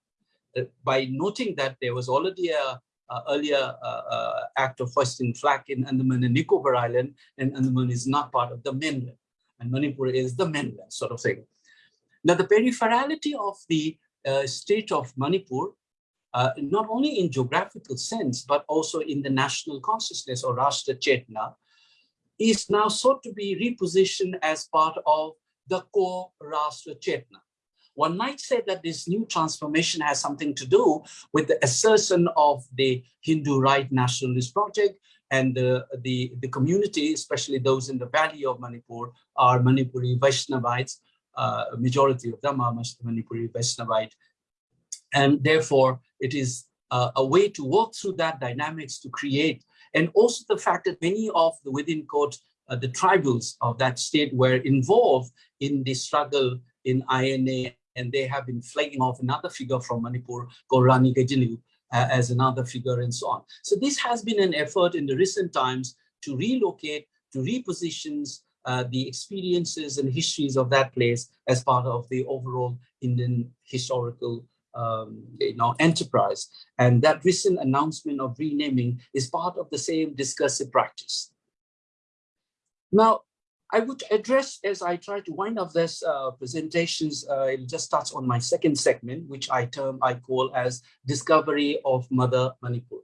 Uh, by noting that there was already a uh, earlier uh, uh, act of hoisting flag in Andaman and Nicobar Island, and Andaman is not part of the mainland, and Manipur is the mainland sort of thing. Now, the peripherality of the uh, state of Manipur, uh, not only in geographical sense, but also in the national consciousness or Rashtra Chetna, is now sought to be repositioned as part of the core Rashtra Chetna. One might say that this new transformation has something to do with the assertion of the Hindu right nationalist project and the, the, the community, especially those in the valley of Manipur, are Manipuri Vaishnavites, uh, majority of them are Manipuri Vaishnavite. And therefore, it is uh, a way to work through that dynamics to create, and also the fact that many of the within court, uh, the tribals of that state were involved in the struggle in INA and they have been flagging off another figure from Manipur called Rani Gaidinliu uh, as another figure and so on. So this has been an effort in the recent times to relocate, to repositions uh, the experiences and histories of that place as part of the overall Indian historical um, you know, enterprise. And that recent announcement of renaming is part of the same discursive practice. Now, I would address as I try to wind up this uh, presentations, uh, it just starts on my second segment, which I term, I call as Discovery of Mother Manipur.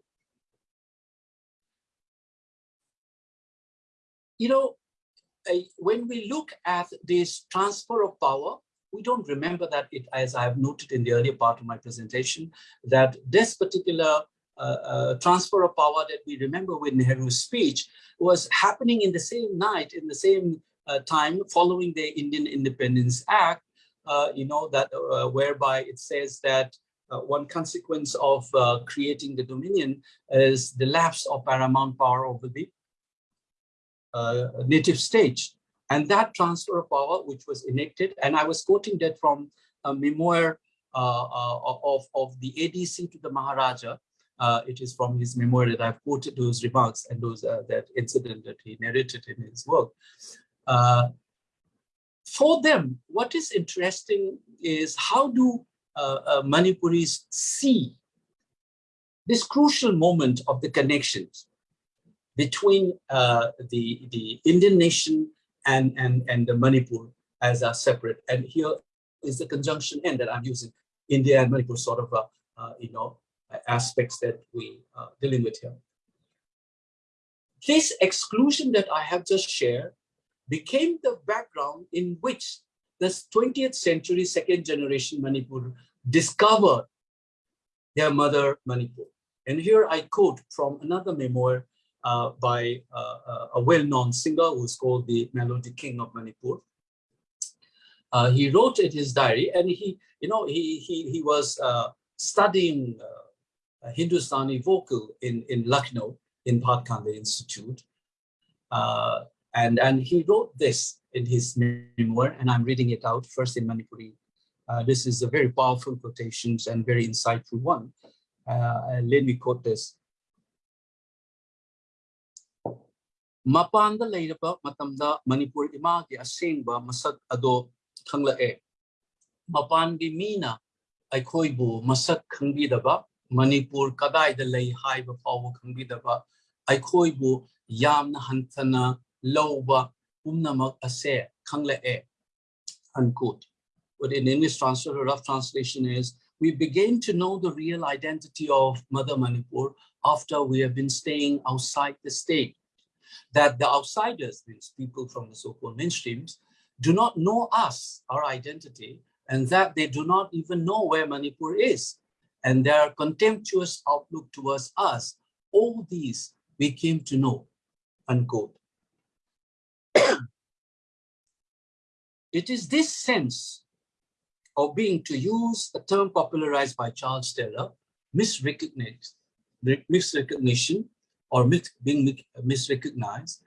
You know, when we look at this transfer of power, we don't remember that it, as I have noted in the earlier part of my presentation, that this particular uh, uh, transfer of power that we remember with Nehru's speech was happening in the same night, in the same uh, time following the Indian Independence Act, uh, you know, that uh, whereby it says that uh, one consequence of creating the Dominion is the lapse of paramount power over the native state. And that transfer of power, which was enacted, and I was quoting that from a memoir of, of the ADC to the Maharaja, uh, it is from his memoir that I've quoted those remarks and those uh, that incident that he narrated in his work. Uh, for them, what is interesting is how do uh, uh, Manipuris see this crucial moment of the connections between uh, the, the Indian nation and, and, and the Manipur as a separate. And here is the conjunction end that I'm using, India and Manipur sort of, uh you know, aspects that we uh, dealing with here. This exclusion that I have just shared became the background in which the 20th century second generation Manipur discovered their mother Manipur. And here I quote from another memoir uh, by uh, uh a well-known singer who's called the Melody King of Manipur. Uh, he wrote in his diary and he, you know, he, he, he was uh, studying Hindustani vocal in, in Lucknow in Bhatkhande Institute. Uh, and, and he wrote this in his memoir, and I'm reading it out first in Manipuri. Uh, this is a very powerful quotations and very insightful one. Uh, let me quote this. Mapanda leiraba matamda Manipur imagi asengba masak ado khangla'e. Mapangi mina aikhoibu masak khangbidaba Manipur kadai lay high before kambidaba aikhoibu yamna hantana loba umnamak ase kangle e unquote. But in English translation, rough translation is, we begin to know the real identity of Mother Manipur after we have been staying outside the state. That the outsiders, these people from the so-called mainstreams, do not know us, our identity, and that they do not even know where Manipur is. And their contemptuous outlook towards us, all these we came to know, unquote. it is this sense of being, to use a term popularized by Charles Taylor, misrecognition or being misrecognized,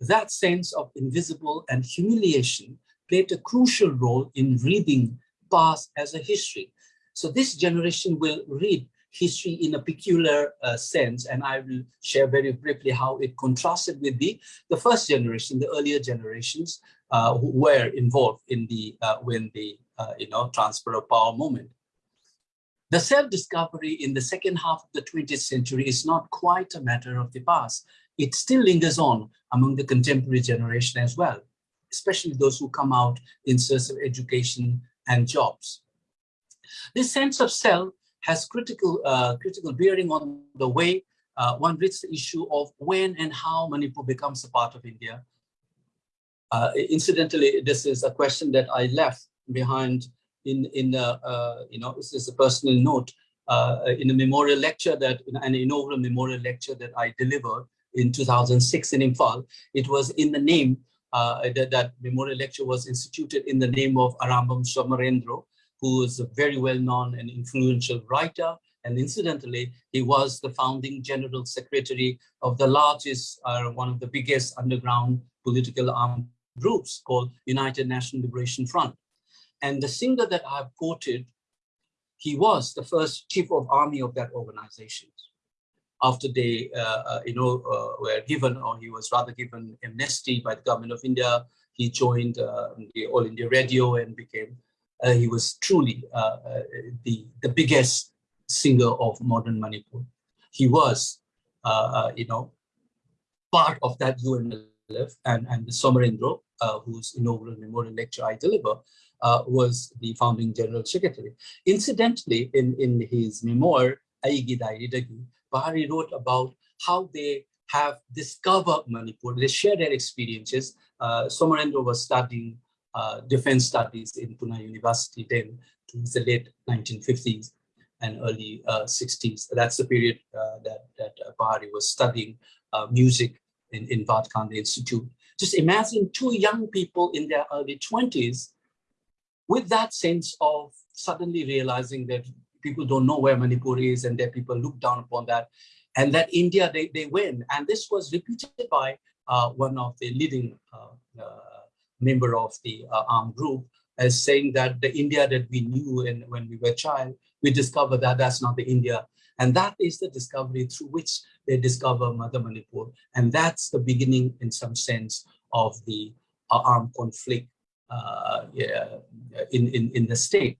that sense of invisible and humiliation played a crucial role in reading past as a history. So this generation will read history in a peculiar uh, sense, and I will share very briefly how it contrasted with the, the first generation, the earlier generations uh, who were involved in the uh, when the uh, you know transfer of power movement. The self-discovery in the second half of the 20th century is not quite a matter of the past. It still lingers on among the contemporary generation as well, especially those who come out in search of education and jobs. This sense of self has critical, uh, critical bearing on the way uh, one reads the issue of when and how Manipur becomes a part of India. Uh, incidentally, this is a question that I left behind in, in uh, uh, you know, this is a personal note uh, in a memorial lecture that, an inaugural memorial lecture that I delivered in 2006 in Imphal. It was in the name, that, that memorial lecture was instituted in the name of Arambam Somarendra, who is a very well-known and influential writer. And incidentally, he was the founding general secretary of the largest, uh, one of the biggest underground political armed groups called United National Liberation Front. And the singer that I've quoted, he was the first chief of army of that organization. After they, uh, uh, you know, uh, were given, or he was rather given amnesty by the government of India, he joined uh, the All India Radio and became uh, he was truly uh, uh, the, the biggest singer of modern Manipur. He was, you know, part of that UNLF and, and the Somarendra, whose inaugural memorial lecture I deliver, uh, was the founding general secretary. Incidentally, in, in his memoir, Aigi Dairidagi, Bahari wrote about how they have discovered Manipur. They share their experiences. Uh, Somarendra was studying uh, defense studies in Pune University then towards the late 1950s and early uh, 60s. That's the period uh, that, that Bahari was studying uh, music in, in Bhatkhande Institute. Just imagine two young people in their early 20s with that sense of suddenly realizing that people don't know where Manipur is and that people look down upon that and that India, they, they win. And this was repeated by uh, one of the leading uh, uh, member of the uh, armed group as saying that the India that we knew in, when we were child, we discovered that that's not the India. And that is the discovery through which they discover Mother Manipur. And that's the beginning, in some sense, of the uh, armed conflict in, in, in the state.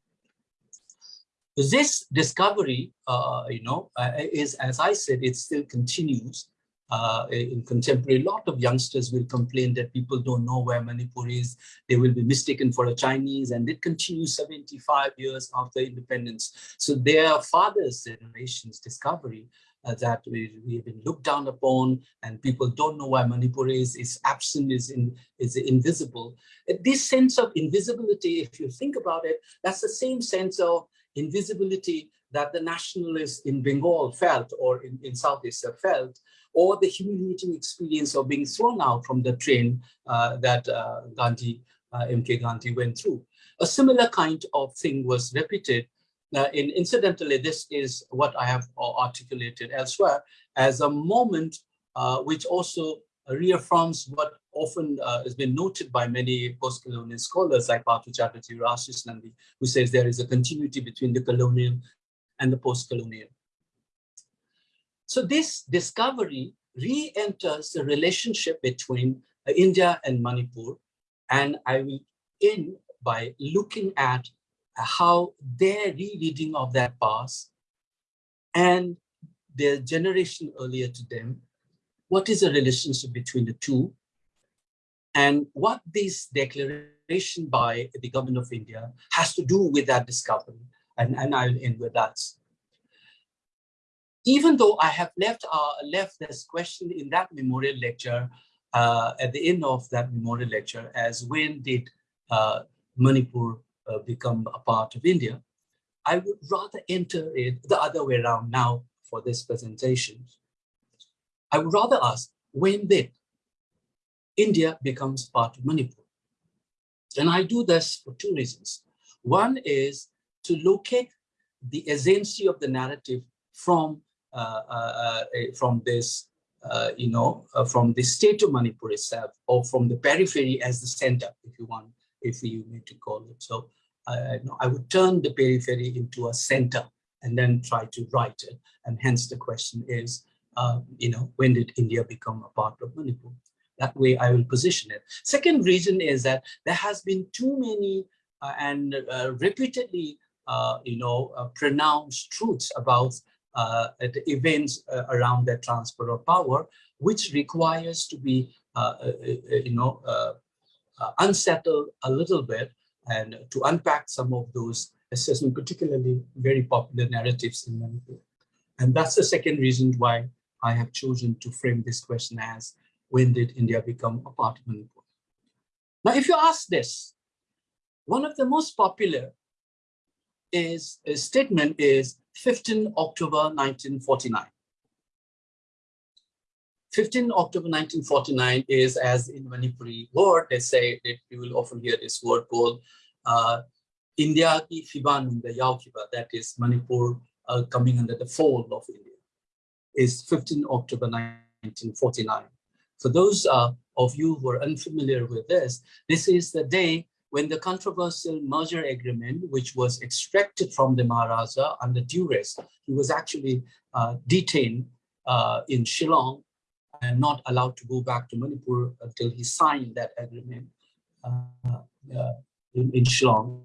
This discovery, uh, you know, uh, is, as I said, it still continues uh, in contemporary, a lot of youngsters will complain that people don't know where Manipur is. They will be mistaken for a Chinese and it continues 75 years after independence. So their father's generation's discovery uh, that we, we have been looked down upon and people don't know where Manipur is, is absent, is, in, is invisible. This sense of invisibility, if you think about it, that's the same sense of invisibility that the nationalists in Bengal felt or in, in South Asia felt or the humiliating experience of being thrown out from the train uh, that uh, Gandhi, uh, MK Gandhi went through. A similar kind of thing was repeated. Uh, in, incidentally, this is what I have articulated elsewhere as a moment uh, which also reaffirms what often uh, has been noted by many post-colonial scholars like Partha Chatterjee, Ashish Nandy, who says there is a continuity between the colonial and the post-colonial. So this discovery re-enters the relationship between uh, India and Manipur. And I will end by looking at how their rereading of that past and their generation earlier to them, what is the relationship between the two, and what this declaration by the government of India has to do with that discovery. And, and I'll end with that. Even though I have left, uh, left this question in that memorial lecture, uh, at the end of that memorial lecture, as when did uh, Manipur uh, become a part of India, I would rather enter it the other way around now for this presentation. I would rather ask, when did India becomes part of Manipur? And I do this for two reasons. One is to locate the agency of the narrative from uh, uh, uh from this, uh, you know, uh, from the state of Manipur itself, or from the periphery as the center, if you want, if you need to call it. So I would turn the periphery into a center and then try to write it. And hence the question is, uh, you know, when did India become a part of Manipur? That way I will position it. Second reason is that there has been too many uh, and uh, repeatedly, uh, you know, uh, pronounced truths about uh, the events around the transfer of power, which requires to be, you know, unsettled a little bit and to unpack some of those assessment, particularly very popular narratives in Manipur. And that's the second reason why I have chosen to frame this question as, when did India become a part of Manipur? Now, if you ask this, one of the most popular is a statement is 15 October 1949. 15 October 1949 is as in Manipuri word, they say that you will often hear this word called uh, India ki Fiban, the Yaukiba, that is Manipur uh, coming under the fold of India, is 15 October 1949. For those uh, of you who are unfamiliar with this, this is the day when the controversial merger agreement, which was extracted from the Maharaja under duress, he was actually uh, detained uh, in Shillong and not allowed to go back to Manipur until he signed that agreement uh, uh in, in Shillong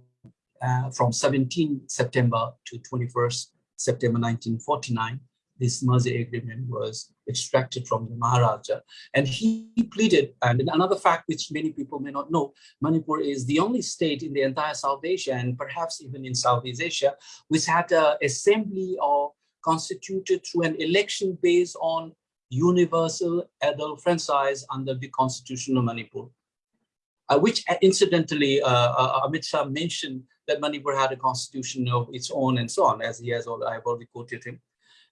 uh, from 17 September to 21st September 1949, this merger agreement was extracted from the Maharaja. And he pleaded, and another fact which many people may not know, Manipur is the only state in the entire South Asia and perhaps even in Southeast Asia, which had an assembly or constituted through an election based on universal adult franchise under the constitution of Manipur. Uh, which uh, incidentally, uh, uh, Amit Shah mentioned that Manipur had a constitution of its own and so on, as he has already, I've already quoted him.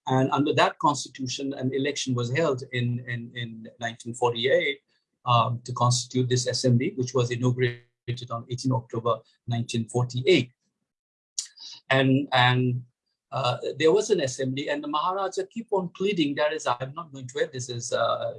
And under that constitution, an election was held in, in, in 1948 um, to constitute this assembly, which was inaugurated on 18 October 1948. And, and uh, there was an assembly and the Maharaja keep on pleading, that is I'm not going to read this, is, uh,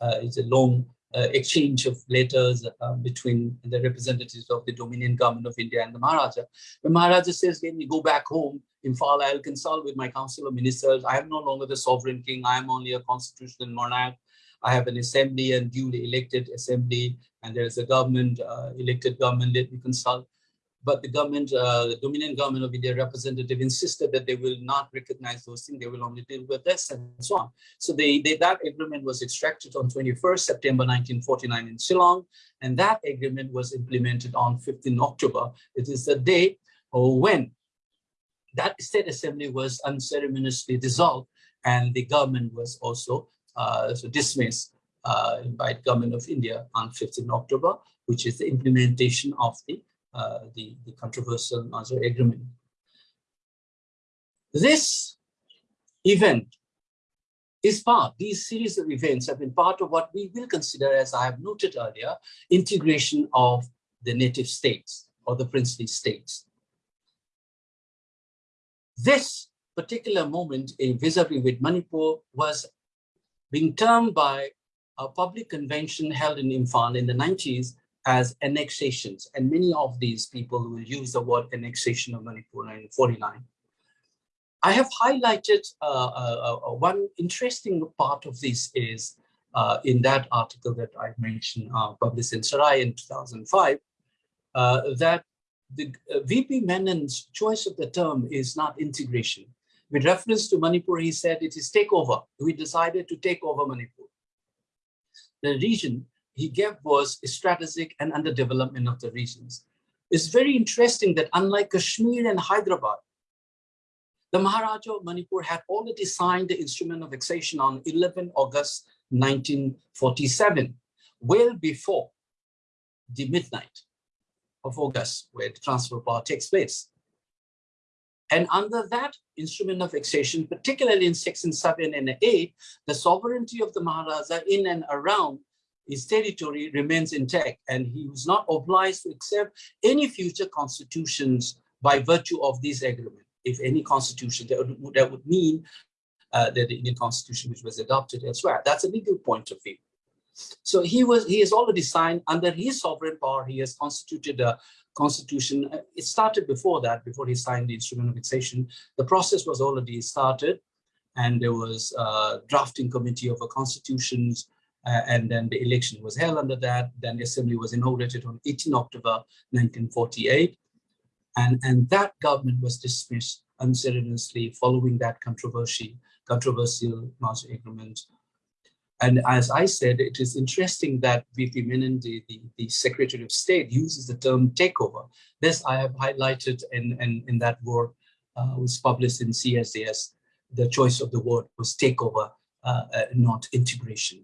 uh, it's a long uh, exchange of letters uh, between the representatives of the Dominion government of India and the Maharaja. The Maharaja says, let me go back home, Imphal, I'll consult with my council of ministers. I am no longer the sovereign king. I am only a constitutional monarch. I have an assembly and duly elected assembly, and there is a government, uh, elected government. Let me consult but the government, uh, the Dominion government of India representative insisted that they will not recognize those things, they will only deal with this and so on. So they, they, that agreement was extracted on 21st September 1949 in Shillong, and that agreement was implemented on 15 October. It is the day when that state assembly was unceremoniously dissolved and the government was also uh, dismissed uh, by the government of India on 15 October, which is the implementation of the uh, Uh, the, the controversial merger agreement. This event is part, these series of events have been part of what we will consider, as I have noted earlier, integration of the native states or the princely states. This particular moment in vis-a-vis -vis with Manipur was being termed by a public convention held in Imphal in the 90s as annexations. And many of these people will use the word annexation of Manipur in 49. I have highlighted uh, uh, uh, one interesting part of this is uh, in that article that I mentioned, uh, published in Sarai in 2005, uh, that the VP Menon's choice of the term is not integration. With reference to Manipur, he said it is takeover. We decided to take over Manipur. The region he gave was strategic and underdevelopment of the regions. It's very interesting that unlike Kashmir and Hyderabad, the Maharaja of Manipur had already signed the instrument of annexation on 11 August 1947, well before the midnight of August, where the transfer of power takes place. And under that instrument of annexation, particularly in section 7 and 8, the sovereignty of the Maharaja in and around his territory remains intact, and he was not obliged to accept any future constitutions by virtue of this agreement. If any constitution, that would, that would mean uh, that the Indian constitution which was adopted elsewhere. That's a legal point of view. So he was he has already signed under his sovereign power. He has constituted a constitution. Uh, it started before that, before he signed the instrument of annexation. The process was already started, and there was a drafting committee of a constitutions. Uh, and then the election was held under that. Then the assembly was inaugurated on 18 October 1948. And, and that government was dismissed unceremoniously following that controversy, controversial Maastricht agreement and as I said, it is interesting that V.P. Menon, the, the, the, Secretary of State, uses the term takeover. This I have highlighted in, in, in that work uh, was published in CSDS. The choice of the word was takeover, uh, uh, not integration.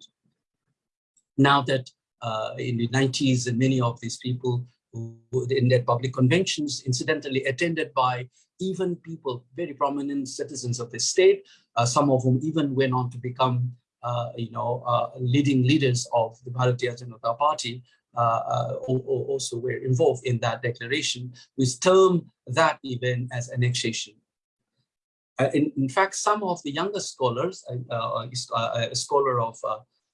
Now that uh, in the 90s, many of these people who in their public conventions, incidentally attended by even people, very prominent citizens of the state, uh, some of whom even went on to become uh, you know, uh, leading leaders of the Bharatiya Janata Party uh, also were involved in that declaration, which termed that event as annexation. Uh, in, in, fact, some of the younger scholars, uh, uh, a scholar of,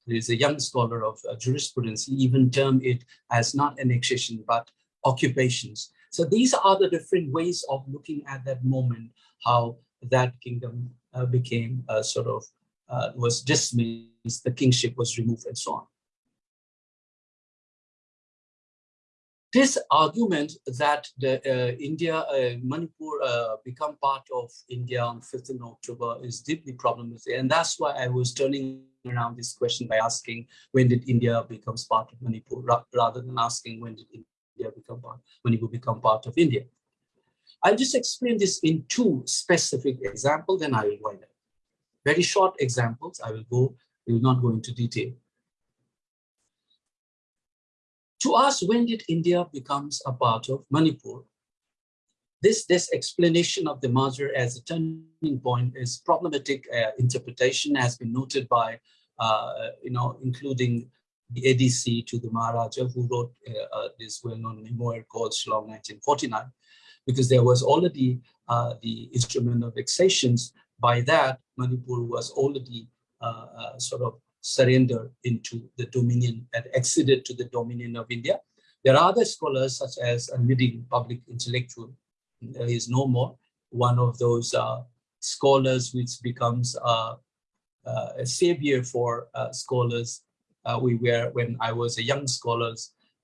there's a young scholar of jurisprudence, he even termed it as not annexation, but occupations. So these are the different ways of looking at that moment, how that kingdom became a sort of uh, was dismissed, the kingship was removed and so on. This argument that the uh, India, uh, Manipur uh, become part of India on 5th of October is deeply problematic. And that's why I was turning around this question by asking, when did India becomes part of Manipur, rather than asking when did India become part, Manipur become part of India. I'll just explain this in two specific examples, then I will wind up very short examples. I will go, we will not go into detail. To ask when did India becomes a part of Manipur? This, this explanation of the merger as a turning point is problematic uh, interpretation has been noted by, uh, you know, including the ADC to the Maharaja who wrote uh, uh this well-known memoir called Shillong 1949, because there was already the instrument of accessions by that, Manipur was already sort of surrendered into the dominion and acceded to the dominion of India. There are other scholars such as a leading public intellectual, is no more, one of those uh, scholars which becomes uh, uh, a savior for scholars. we were, when I was a young scholar,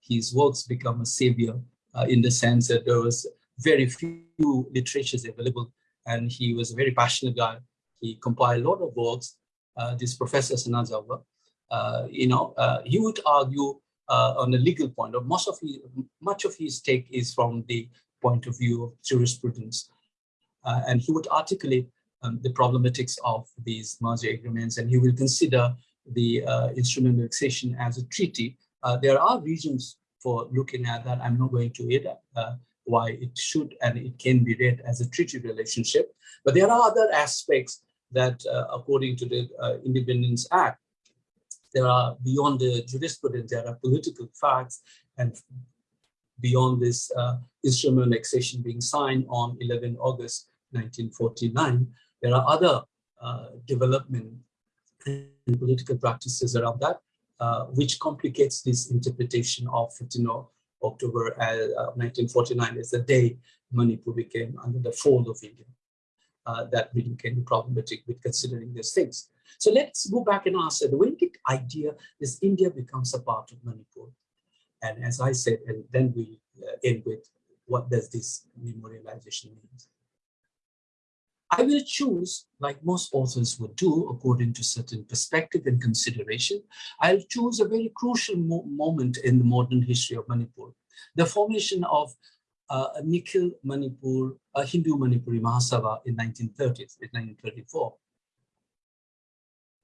his works become a savior in the sense that there was very few literatures available and he was a very passionate guy. He compiled a lot of works. Uh, this Professor Sanajaoba, uh, you know, uh, he would argue on a legal point, or most of his, much of his take is from the point of view of jurisprudence. Uh, and he would articulate um, the problematics of these merger agreements, and he will consider the uh, instrument as a treaty. there are reasons for looking at that. I'm not going to it why it should and it can be read as a treaty relationship. But there are other aspects that, uh, according to the uh, Independence Act, there are beyond the jurisprudence, there are political facts and beyond this uh, instrument annexation being signed on 11 August 1949, there are other uh, development and political practices around that, uh, which complicates this interpretation of 15 October uh, 1949 as the day Manipur became under the fold of India. Uh, that really can be problematic with considering these things. So let's go back and ask, when did idea this India becomes a part of Manipur? And as I said, and then we uh, end with what does this memorialization mean? I will choose, like most authors would do, according to certain perspective and consideration, I'll choose a very crucial mo moment in the modern history of Manipur, the formation of uh, a Nikhil Manipur, a Hindu Manipuri Mahasabha in 1930, in 1934.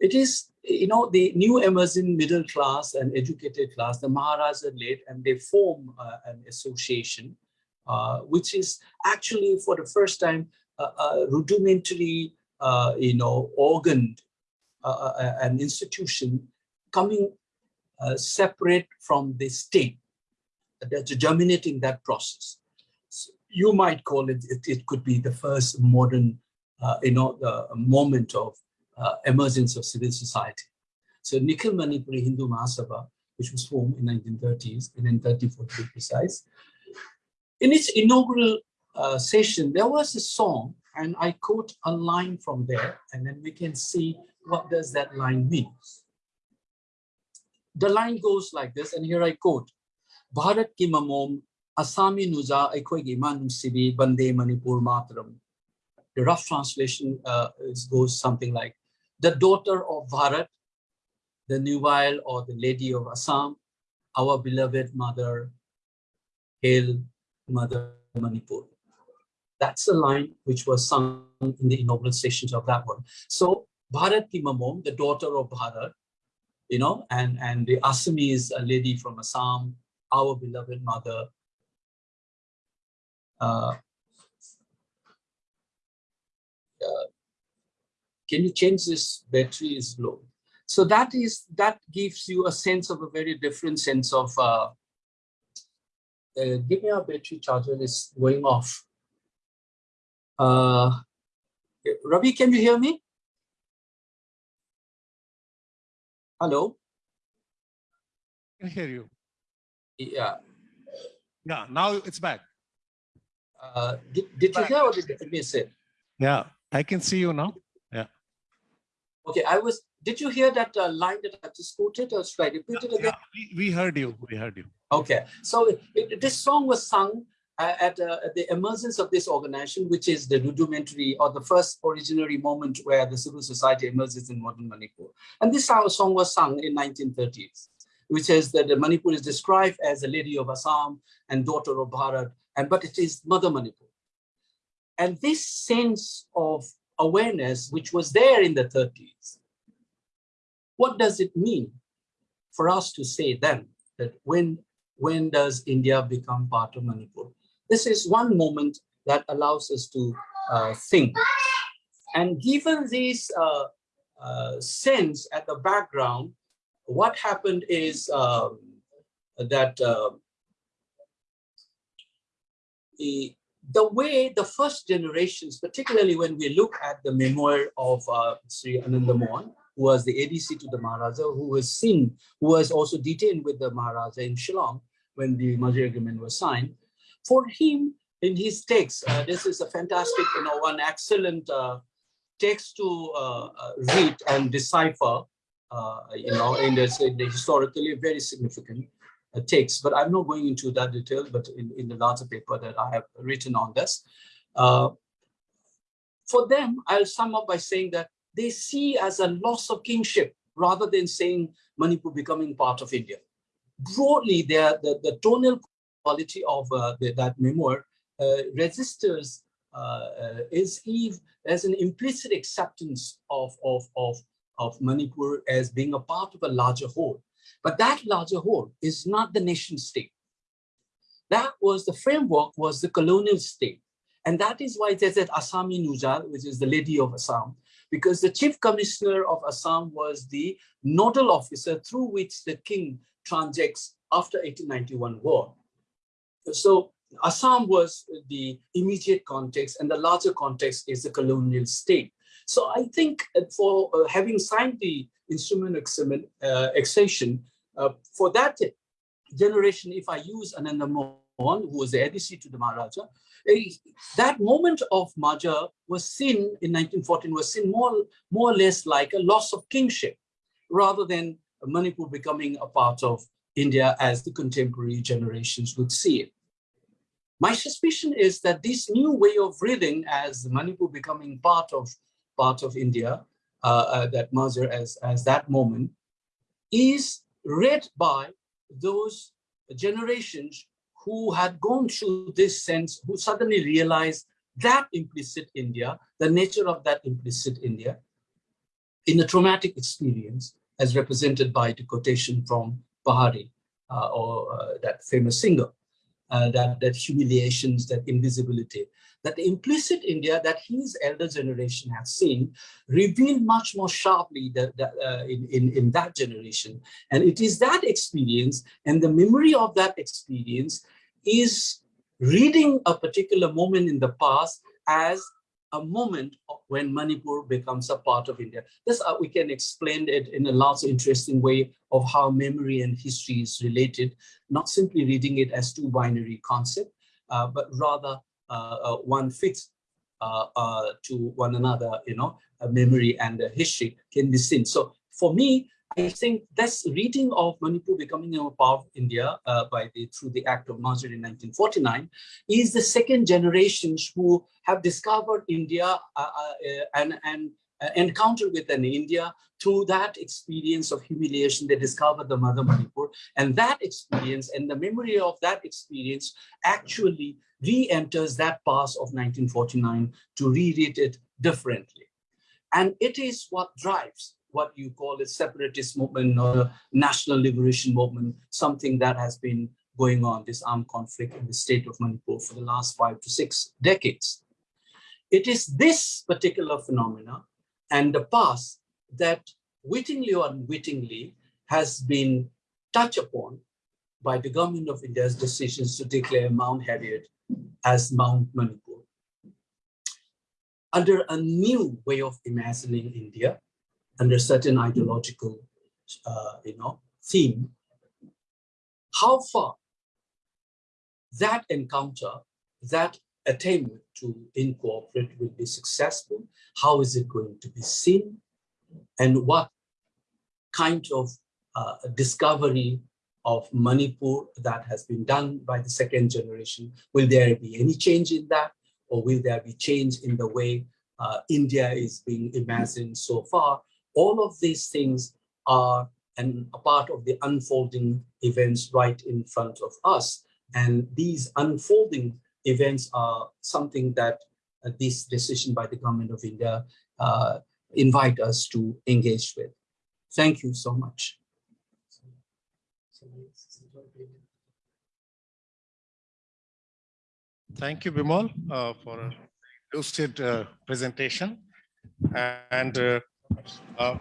It is, you know, the new emerging middle class and educated class, the Maharaja led, and they form uh, an association, uh, which is actually for the first time a rudimentary, uh, you know, organ, uh, uh, an institution coming separate from the state, that's germinating that process. So you might call it, it, it, could be the first modern, you know, the moment of emergence of civil society. So Nikhil Manipuri Hindu Mahasabha, which was formed in 1930s, and in 34 to be precise, in its inaugural uh, session, there was a song, and I quote a line from there, and then we can see what does that line mean. The line goes like this, and here I quote, Bharat ki mamom Asami nuja aikhoigi manum sibi bande manipur matram. The rough translation uh, goes something like, the daughter of Bharat, the nubile or the lady of Assam, our beloved mother, hail mother Manipur. That's the line which was sung in the inaugural sessions of that one. So Bharat Mamom, the daughter of Bharat, you know, and, and the Assamese a lady from Assam, our beloved mother. Uh, uh, can you change this battery is low? So that is that gives you a sense of a very different sense of uh, uh, give me a battery charger is going off. Uh, Ravi, can you hear me? Hello? I can hear you. Yeah. Yeah, now it's back. Uh, did did you hear or did it? Yeah, I can see you now. Okay, I was, did you hear that uh, line that I just quoted or should I repeat it again? Yeah, we, we heard you. We heard you. Okay, so it, this song was sung at, uh, at, the emergence of this organization, which is the rudimentary or the first originary moment where the civil society emerges in modern Manipur. And this song was sung in 1930s, which says that Manipur is described as a lady of Assam and daughter of Bharat, and but it is Mother Manipur. And this sense of awareness, which was there in the 30s, what does it mean for us to say then that when when does India become part of Manipur? This is one moment that allows us to uh, think. And given this uh, uh, sense at the background, what happened is um, that uh, the, the way the first generations, particularly when we look at the memoir of uh, Sri Ananda Mohan, who was the ADC to the Maharaja, who was seen, who was also detained with the Maharaja in Shillong when the merger agreement was signed, for him, in his text, uh, this is a fantastic, you know, one excellent uh, text to uh, uh read and decipher, uh, you know, in, this, historically very significant uh, text. But I'm not going into that detail, but in, in the larger paper that I have written on this. for them, I'll sum up by saying that they see as a loss of kingship rather than saying Manipur becoming part of India. Broadly, the, the tonal quality of uh, the, that memoir uh, registers uh, is Eve as an implicit acceptance of, of, of, of Manipur as being a part of a larger whole. But that larger whole is not the nation state. That was the framework was the colonial state. And that is why there's that Assami Nujal, which is the lady of Assam, because the chief commissioner of Assam was the nodal officer through which the king transacts after 1891 war. So Assam was the immediate context and the larger context is the colonial state. So I think for uh, having signed the instrument uh, accession, uh, for that generation, if I use Ananda Mohan, who was the ADC to the Maharaja, that moment of Maja was seen in 1914 was seen more, more or less like a loss of kingship rather than Manipur becoming a part of India as the contemporary generations would see it. My suspicion is that this new way of reading as Manipur becoming part of part of India, uh, uh, that merger as, as that moment, is read by those generations who had gone through this sense, who suddenly realized that implicit India, the nature of that implicit India, in a traumatic experience as represented by the quotation from Pahari, uh, or uh, that famous singer, uh, that, that humiliations, that invisibility, that the implicit India that his elder generation has seen revealed much more sharply that, that uh, in, in, in that generation. And it is that experience and the memory of that experience is reading a particular moment in the past as a moment when Manipur becomes a part of India. This uh, we can explain it in a lots interesting way of how memory and history is related, not simply reading it as two binary concept, uh, but rather uh, uh one fits uh, uh, to one another, you know, memory and history can be seen. So for me, I think this reading of Manipur becoming a part of India uh, by the through the Act of Merger in 1949 is the second generations who have discovered India uh, uh, and and Uh, encounter with an India through that experience of humiliation. They discovered the mother Manipur, and that experience and the memory of that experience actually re-enters that past of 1949 to reread it differently. And it is what drives what you call a separatist movement or national liberation movement, something that has been going on, this armed conflict in the state of Manipur for the last five to six decades. It is this particular phenomena and the past that wittingly or unwittingly has been touched upon by the government of India's decisions to declare Mount Harriet as Mount Manipur. Under a new way of imagining India, under certain ideological, uh, you know, theme, how far that encounter, that attempt to incorporate will be successful, how is it going to be seen, and what kind of uh, discovery of Manipur that has been done by the second generation. Will there be any change in that? Or will there be change in the way uh, India is being imagined so far? All of these things are an, a part of the unfolding events right in front of us. And these unfolding events are something that uh, this decision by the government of India uh, invite us to engage with. Thank you so much. Thank you, Bimol, uh, for a lucid uh, presentation. And uh, uh,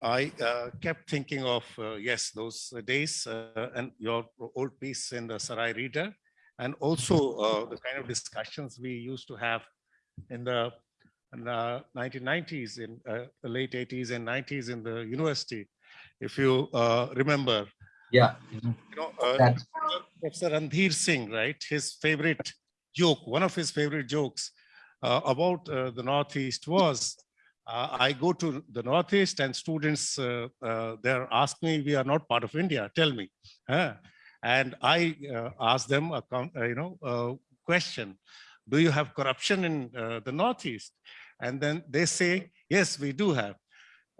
I uh, kept thinking of, uh, yes, those days uh, and your old piece in the Sarai Reader, and also uh, the kind of discussions we used to have in the, in the 1990s, in uh, the late 80s and 90s in the university. If you remember, yeah, you know, Professor Randhir Singh, right? His favorite joke, one of his favorite jokes about the Northeast was uh, I go to the Northeast and students, uh, uh, they're asking me, we are not part of India, tell me. And I uh, ask them a uh, you know, a question, do you have corruption in uh, the Northeast? And then they say, yes, we do have.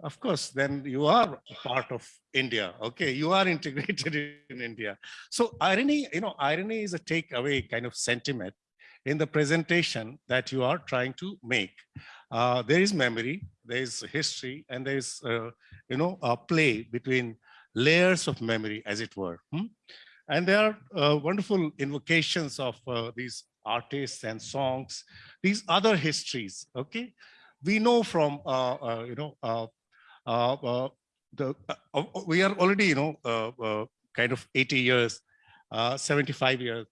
Of course, then you are part of India. Okay, you are integrated in India. So irony, you know, irony is a takeaway kind of sentiment in the presentation that you are trying to make. Uh, there is memory, there is history, and there is, uh, you know, a play between layers of memory, as it were. Hmm? And there are uh, wonderful invocations of uh, these artists and songs, these other histories, okay? We know from, uh, uh, you know, the we are already, you know, kind of 80 years, 75 years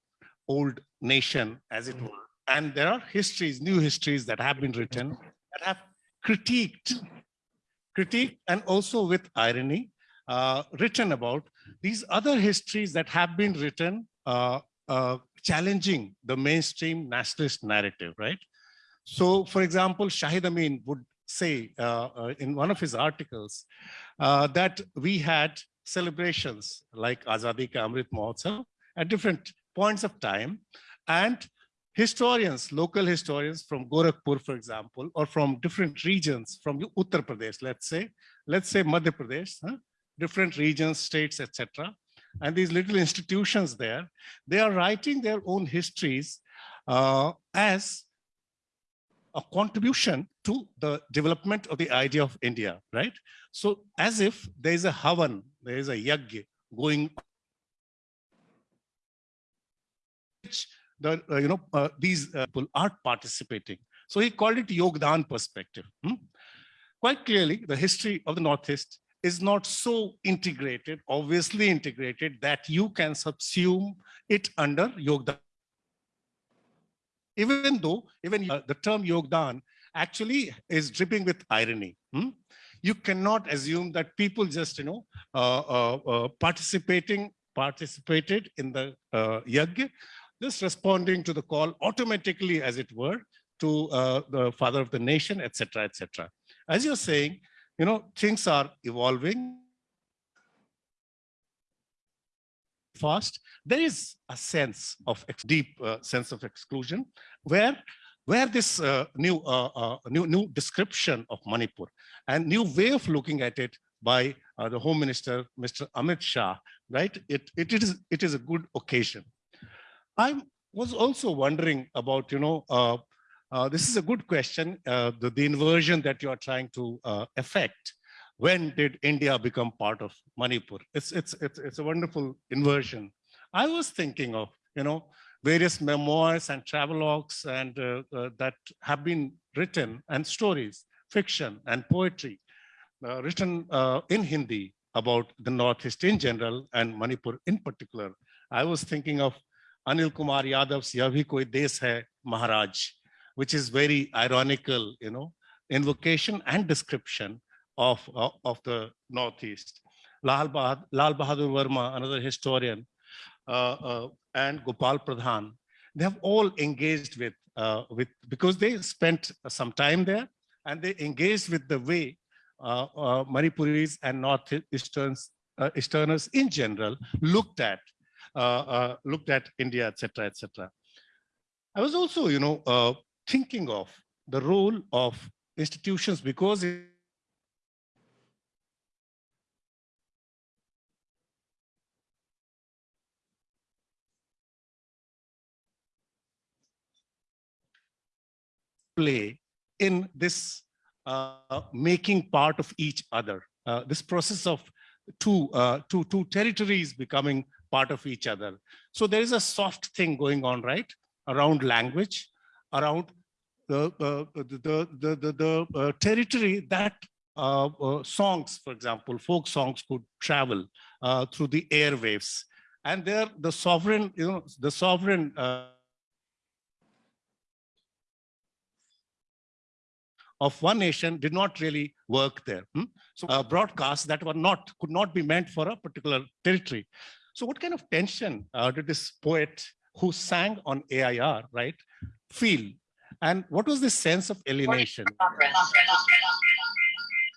old nation, as it were. And there are histories, new histories that have been written that have critiqued, critiqued and also with irony, uh, written about these other histories that have been written uh, uh, challenging the mainstream nationalist narrative, right? So, for example, Shahid Amin would say uh, uh, in one of his articles uh, that we had celebrations like Azadi Ka Amrit Mahotsav at different points of time And historians, local historians from Gorakhpur, for example, or from different regions, from Uttar Pradesh, let's say, let's say Madhya Pradesh, huh? Different regions, states, etc. And these little institutions there, they are writing their own histories uh, as a contribution to the development of the idea of India, right? So as if there is a havan, there is a yajna going which the uh, you know uh, these uh, people are participating. So he called it Yogdan perspective. hmm? Quite clearly, the history of the Northeast is not so integrated, obviously integrated, that you can subsume it under Yogdan. Even though, even uh, the term Yogdan actually is dripping with irony. hmm? You cannot assume that people just, you know, uh, uh, uh, participating, participated in the uh, yajna, just responding to the call automatically, as it were, to uh, the father of the nation, etc., etc. As you're saying, you know, things are evolving fast. There is a sense of deep uh, sense of exclusion where where this uh, new, uh, uh, new new description of Manipur and new way of looking at it by uh, the Home Minister, Mr. Amit Shah, right? It, it, it, is, it is a good occasion. I was also wondering about, you know, uh, this is a good question, uh, the, the inversion that you are trying to uh, effect. When did India become part of Manipur? It's, it's, it's, it's a wonderful inversion. I was thinking of, you know, various memoirs and travelogues and uh, uh, that have been written and stories, fiction and poetry written in Hindi about the Northeast in general and Manipur in particular. I was thinking of Anil Kumar Yadav's Yah Koi Des Hai Maharaj, which is very ironical, you know, invocation and description of, of, of the Northeast. Lal, Bahad, Lal Bahadur Verma, another historian, uh, uh, and Gopal Pradhan, they have all engaged with, uh, with because they spent some time there and they engaged with the way uh, uh, Manipuris and Northeasterns, uh, Easterners in general looked at uh, uh, looked at India, etc., etc. I was also, you know, uh, thinking of the role of institutions because play in this uh, making part of each other. Uh, this process of two, uh, two, two territories becoming part of each other. So there is a soft thing going on, right? Around language, around the, the, the, the, the uh, territory that uh, uh, songs, for example, folk songs could travel through the airwaves. And there, the sovereign, you know, the sovereign of one nation did not really work there. hmm? So uh, broadcasts that were not, could not be meant for a particular territory. So what kind of tension uh, did this poet who sang on AIR, right, feel? And what was the sense of alienation?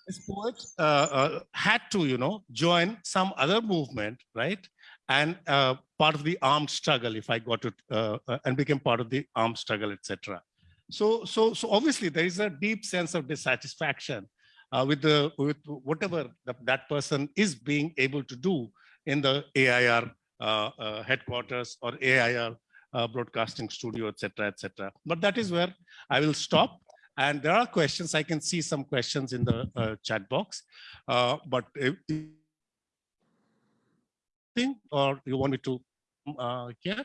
This poet uh, uh, had to, you know, join some other movement, right? And uh, part of the armed struggle, if I got it, uh, uh, and became part of the armed struggle, etc. So, so, so obviously there is a deep sense of dissatisfaction uh, with the with whatever the, that person is being able to do in the AIR headquarters or AIR uh, broadcasting studio, etc., etc. But that is where I will stop. And there are questions. I can see some questions in the uh, chat box. Uh, but if, thing or you want me to uh, hear?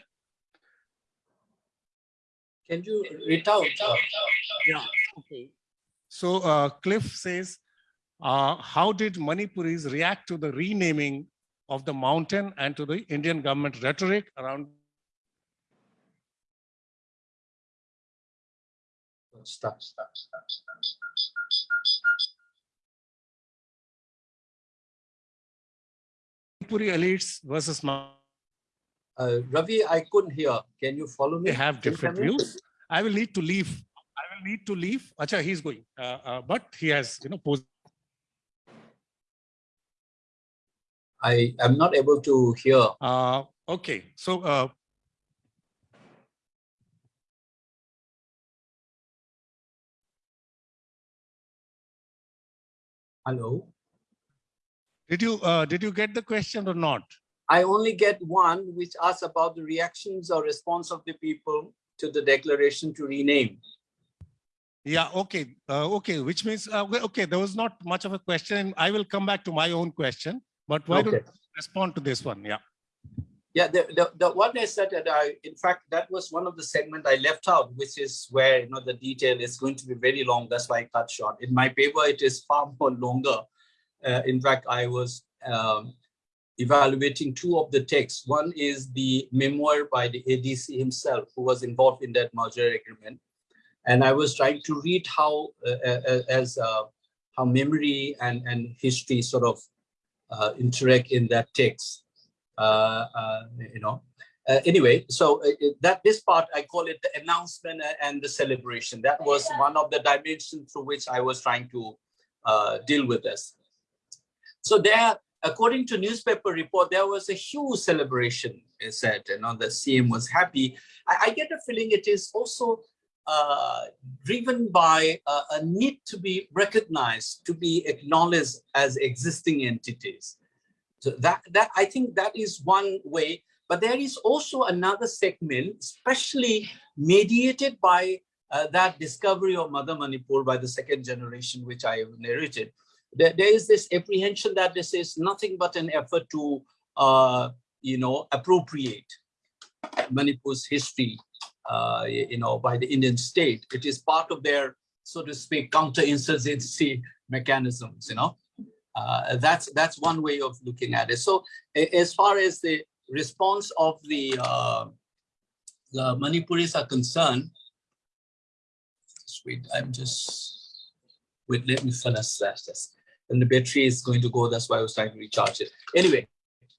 Can you read out? uh, Yeah. Okay. So uh, Cliff says, uh, how did Manipuris react to the renaming of the mountain and to the Indian government rhetoric around Stop, stop, stop, stop, stop, Manipuri elites versus Uh, Ravi, I couldn't hear. Can you follow me? they have different views. I will need to leave. I will need to leave. Acha, he's going, uh, uh, but he has, you know, posed. I am not able to hear. Uh, okay, so uh, Hello. Did you uh, did you get the question or not? I only get one, which asks about the reactions or response of the people to the declaration to rename. Yeah. Okay. Uh, okay. Which means uh, okay, there was not much of a question. I will come back to my own question but why don't you respond to this one? Yeah. Yeah, the, the, the one I said that I, in fact, that was one of the segment I left out, which is where, you know, the detail is going to be very long. That's why I cut short. In my paper, it is far more longer. Uh, in fact, I was um, evaluating two of the texts. One is the memoir by the ADC himself, who was involved in that merger agreement. And I was trying to read how, uh, uh, as uh, how memory and, and history sort of uh, interact in that text uh, uh, you know. Uh, anyway, so uh, uh, that this part I call it the announcement and the celebration. That was one of the dimensions through which I was trying to uh, deal with this. So there, according to newspaper report, there was a huge celebration. It said, you know, the CM was happy. I, I get a feeling it is also uh, driven by a, a need to be recognized, to be acknowledged as existing entities. So that, that I think that is one way, but there is also another segment, especially mediated by uh, that discovery of Mother Manipur by the second generation, which I have narrated. There, there is this apprehension that this is nothing but an effort to, uh, you know, appropriate Manipur's history, uh, you know, by the Indian state. It is part of their, so to speak, counterinsurgency mechanisms, you know. Uh, that's that's one way of looking at it. So as far as the response of the uh, the Manipuris are concerned, wait, I'm just wait. Let me finish that. Yes. And the battery is going to go. That's why I was trying to recharge it. Anyway,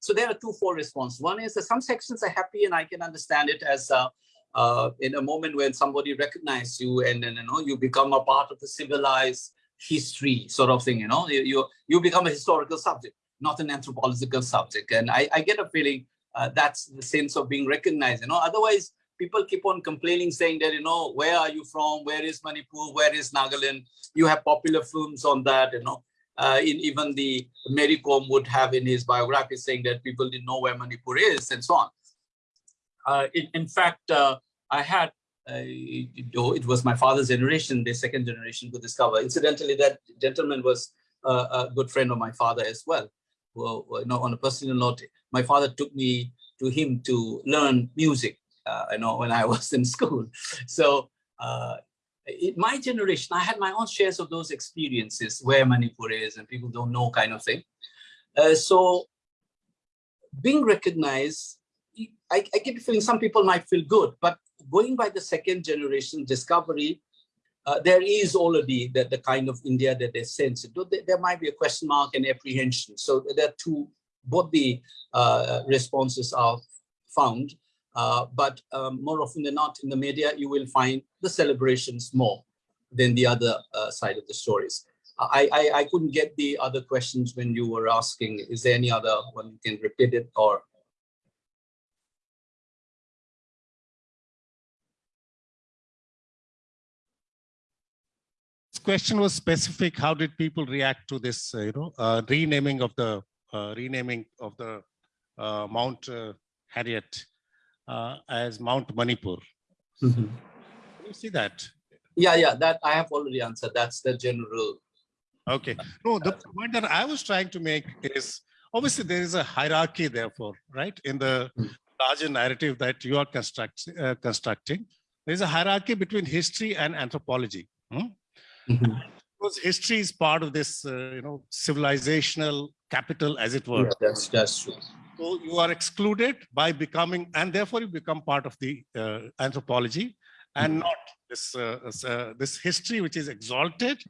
so there are two four response. One is that some sections are happy, and I can understand it as uh, uh, in a moment when somebody recognizes you, and then you know you become a part of the civilized history sort of thing. You know, you you, you become a historical subject, not an anthropological subject. And I, I get a feeling uh, that's the sense of being recognized. You know, otherwise people keep on complaining, saying that you know where are you from? Where is Manipur? Where is Nagaland? You have popular films on that. You know, uh, in even the Mary Kom would have in his biography saying that people didn't know where Manipur is and so on. Uh, in, in fact, uh, I had, it was my father's generation, the second generation to discover. Incidentally, that gentleman was uh, a good friend of my father as well. Well, you know, on a personal note, my father took me to him to learn music, you know, when I was in school. So in my generation, I had my own shares of those experiences where Manipur is and people don't know kind of thing. Uh, so being recognized, I, I get the feeling some people might feel good, but going by the second generation discovery, uh, there is already the, the kind of India that they sense. There might be a question mark and apprehension. So there are two, both the uh, responses are found. Uh, but um, more often than not in the media, you will find the celebrations more than the other uh, side of the stories. I, I, I couldn't get the other questions when you were asking, is there any other one you can repeat it or? Question was specific. How did people react to this, uh, you know, uh, renaming of the uh, renaming of the uh, Mount uh, Harriet uh, as Mount Manipur? Can you see that? Yeah, yeah, that I have already answered. That's the general. Okay. No, the point that I was trying to make is obviously there is a hierarchy, therefore, right? In the Mm. larger narrative that you are construct, uh, constructing, there's a hierarchy between history and anthropology. hmm? Because history is part of this, uh, you know, civilizational capital, as it were. Yeah, that's that's true. So you are excluded by becoming, and therefore you become part of the uh, anthropology and not this, uh, uh, this history which is exalted,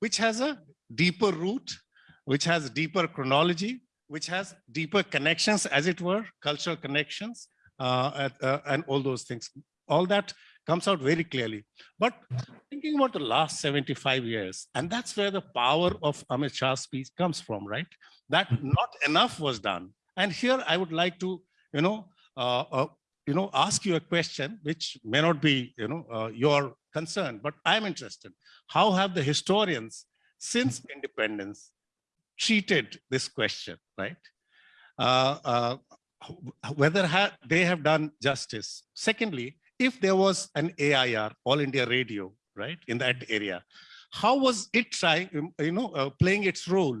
which has a deeper root, which has deeper chronology, which has deeper connections, as it were, cultural connections, uh, at- uh, and all those things. All that comes out very clearly. But thinking about the last 75 years, and that's where the power of Amit Shah's speech comes from, right? That not enough was done. And here I would like to, you know, uh, uh, you know, ask you a question which may not be, you know, uh, your concern, but I'm interested. How have the historians since independence treated this question, right? Uh, uh, whether ha they have done justice. Secondly, if there was an AIR, All India Radio, right, in that area, how was it trying, um, you know, uh, playing its role,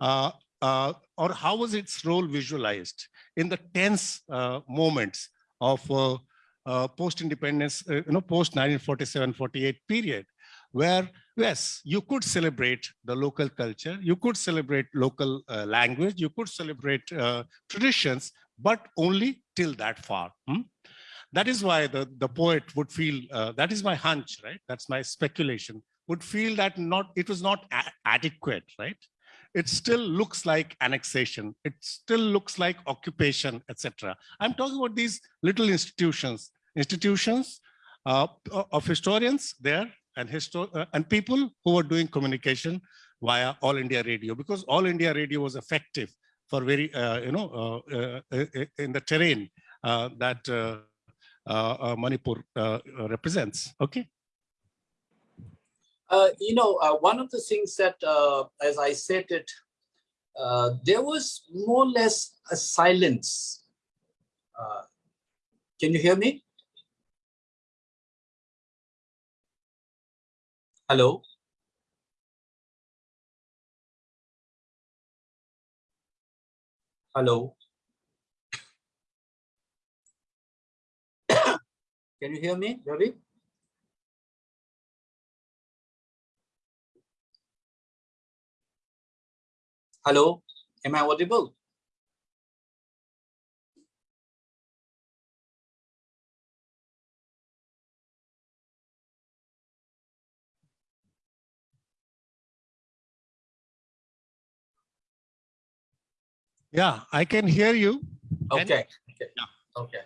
uh, uh, or how was its role visualized in the tense uh, moments of post-independence, you know, post 1947-48 period, where yes, you could celebrate the local culture, you could celebrate local uh, language, you could celebrate uh, traditions, but only till that far. Hmm? That is why the, the poet would feel, uh, that is my hunch, right? That's my speculation, would feel that not it was not adequate, right? It still looks like annexation. It still looks like occupation, etc. I'm talking about these little institutions, institutions uh, of historians there and, uh, and people who were doing communication via All India Radio because All India Radio was effective for very, uh, you know, uh, uh, uh in the terrain that Uh, uh, Manipur uh, represents. Okay. you know, one of the things that, as I said it, there was more or less a silence. can you hear me? Hello. Hello. Can you hear me, Ravi? Hello, am I audible? Yeah, I can hear you. Okay. okay. Yeah. Okay.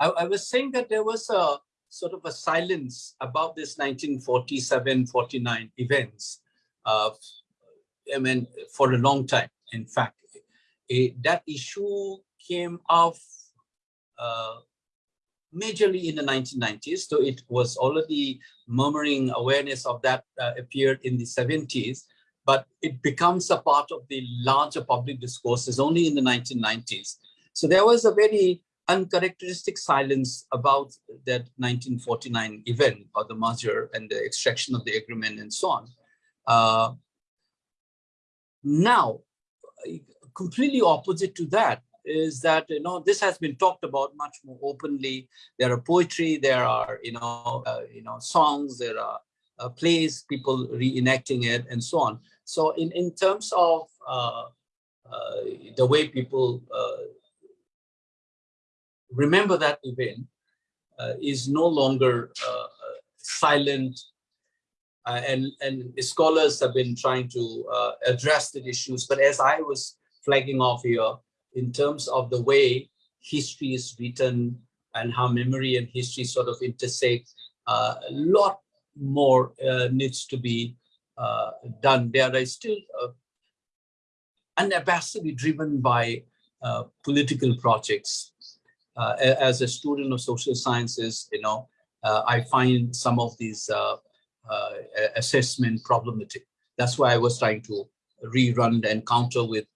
I, I was saying that there was a sort of a silence about this 1947-49 events. Uh, I mean, for a long time. In fact, that issue came off uh, majorly in the 1990s. So it was already murmuring awareness of that uh, appeared in the 70s but it becomes a part of the larger public discourses only in the 1990s. So there was a very uncharacteristic silence about that 1949 event or the merger and the extraction of the agreement and so on. Uh, now, completely opposite to that is that you know this has been talked about much more openly. There are poetry, there are you know uh, you know songs, there are uh, plays, people reenacting it, and so on. So in, in terms of uh, uh, the way people uh, remember that event uh, is no longer uh, silent and, and scholars have been trying to address the issues. But as I was flagging off here, in terms of the way history is written and how memory and history sort of intersect, a lot more needs to be uh, done, there are still uh, unabashedly driven by uh, political projects. Uh, as a student of social sciences, you know, uh, I find some of these uh, assessment problematic. That's why I was trying to rerun the encounter with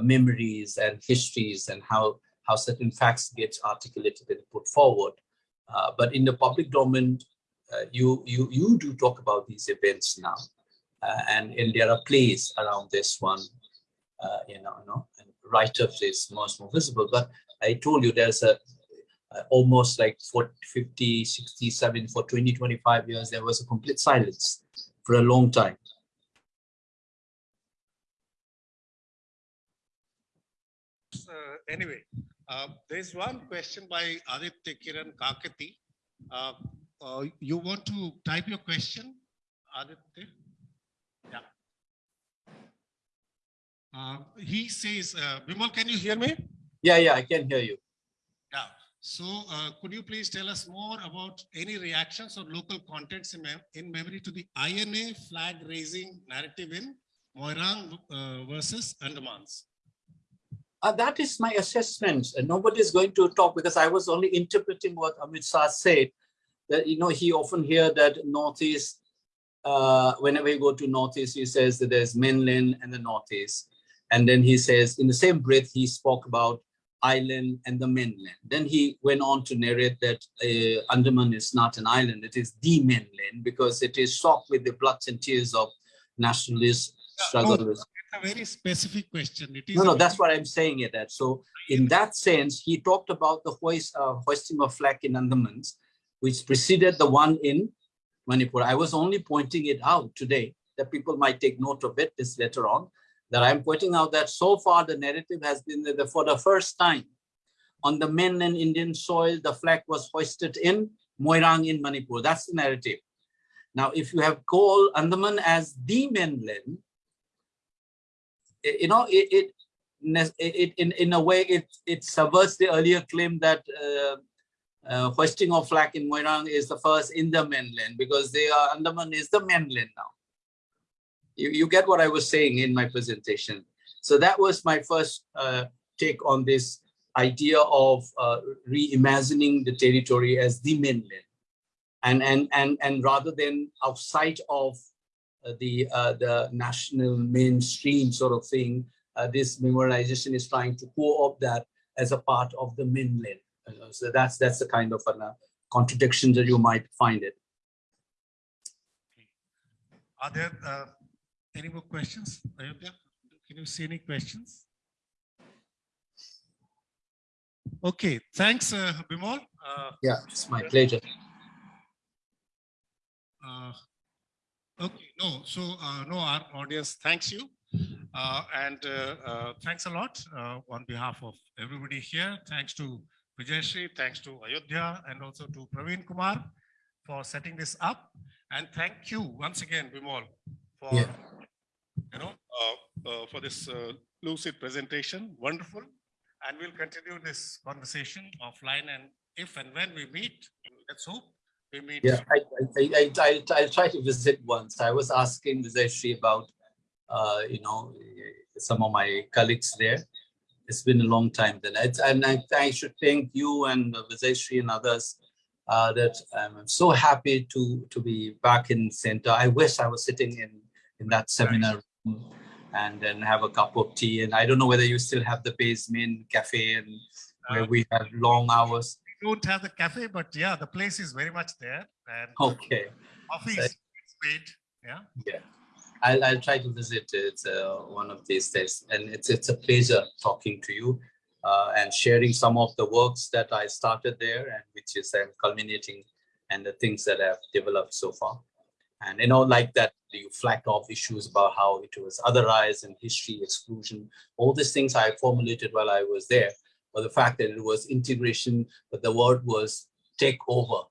memories and histories and how how certain facts get articulated and put forward. but in the public domain, you you you do talk about these events now uh, and, and there are plays around this one, uh, you know, you know, and write-ups is much more visible. But I told you there's a uh, almost like for 50, 60, 70, for 20, 25 years, there was a complete silence for a long time. Uh, anyway, uh, there's one question by Aditya Kiran Kakati. Uh, uh, you want to type your question, Aditya? Uh, he says, uh, Bimol, can you hear me? Yeah, yeah, I can hear you. So uh, could you please tell us more about any reactions or local contents in, mem in memory to the INA flag raising narrative in Moirang uh, versus Andamans? Uh, that is my assessment. And nobody is going to talk because I was only interpreting what Amit Shah said. That you know he often hear that Northeast uh, whenever you go to Northeast, he says that there's mainland and the Northeast. And then he says, in the same breath, he spoke about island and the mainland. Then he went on to narrate that uh, Andaman is not an island, it is the mainland because it is soaked with the blood and tears of nationalist struggle. no, It's a very specific question. It is. No, no, that's what I'm saying it that. So in that sense, he talked about the hoist, uh, hoisting of flag in Andamans, which preceded the one in Manipur. I was only pointing it out today that people might take note of it this later on, that I'm pointing out that so far the narrative has been that for the first time on the mainland Indian soil, the flag was hoisted in Moirang in Manipur. That's the narrative. Now, if you have called Andaman as the mainland, you know, it, it, it, in, in a way, it, it subverts the earlier claim that uh, uh, hoisting of flag in Moirang is the first in the mainland because they are, Andaman is the mainland now. You, you get what I was saying in my presentation. So that was my first uh, take on this idea of uh, reimagining the territory as the mainland. And, and, and, and rather than outside of uh, the, uh, the national mainstream sort of thing, uh, this memorialization is trying to co-opt that as a part of the mainland. Uh, so that's that's the kind of a uh, contradiction that you might find it. Are there any more questions? Ayodhya, can you see any questions? Okay, thanks, uh, Bimol. Uh, Yeah, it's my pleasure. uh, Okay, no, so, uh, no, our audience thanks you. Uh, And uh, uh, thanks a lot uh, on behalf of everybody here. Thanks to Vijaisri, thanks to Ayodhya, and also to Praveen Kumar for setting this up. And thank you once again, Bimol, for, Yeah. you know, uh, uh, for this uh, lucid presentation. Wonderful. and we'll continue this conversation offline and if and when we meet, let's hope we meet. Yeah, I, I, I, I, I'll try to visit once. I was asking Vijaisri about, uh, you know, some of my colleagues there. It's been a long time then. It's, and I, I should thank you and Vijaisri and others uh, that I'm so happy to, to be back in center. I wish I was sitting in, in that seminar room and then have a cup of tea. And I don't know whether you still have the basement cafe and where Uh, we have long hours. We don't have the cafe, but yeah, the place is very much there and Okay. coffee is made, yeah. Yeah. I'll, I'll try to visit it uh, one of these days. And it's, it's a pleasure talking to you uh, and sharing some of the works that I started there and which is um, culminating and the things that I've developed so far. And, you know, like that, you flagged off issues about how it was otherized and history exclusion. All these things I formulated while I was there. But the fact that it was integration, but the word was take over.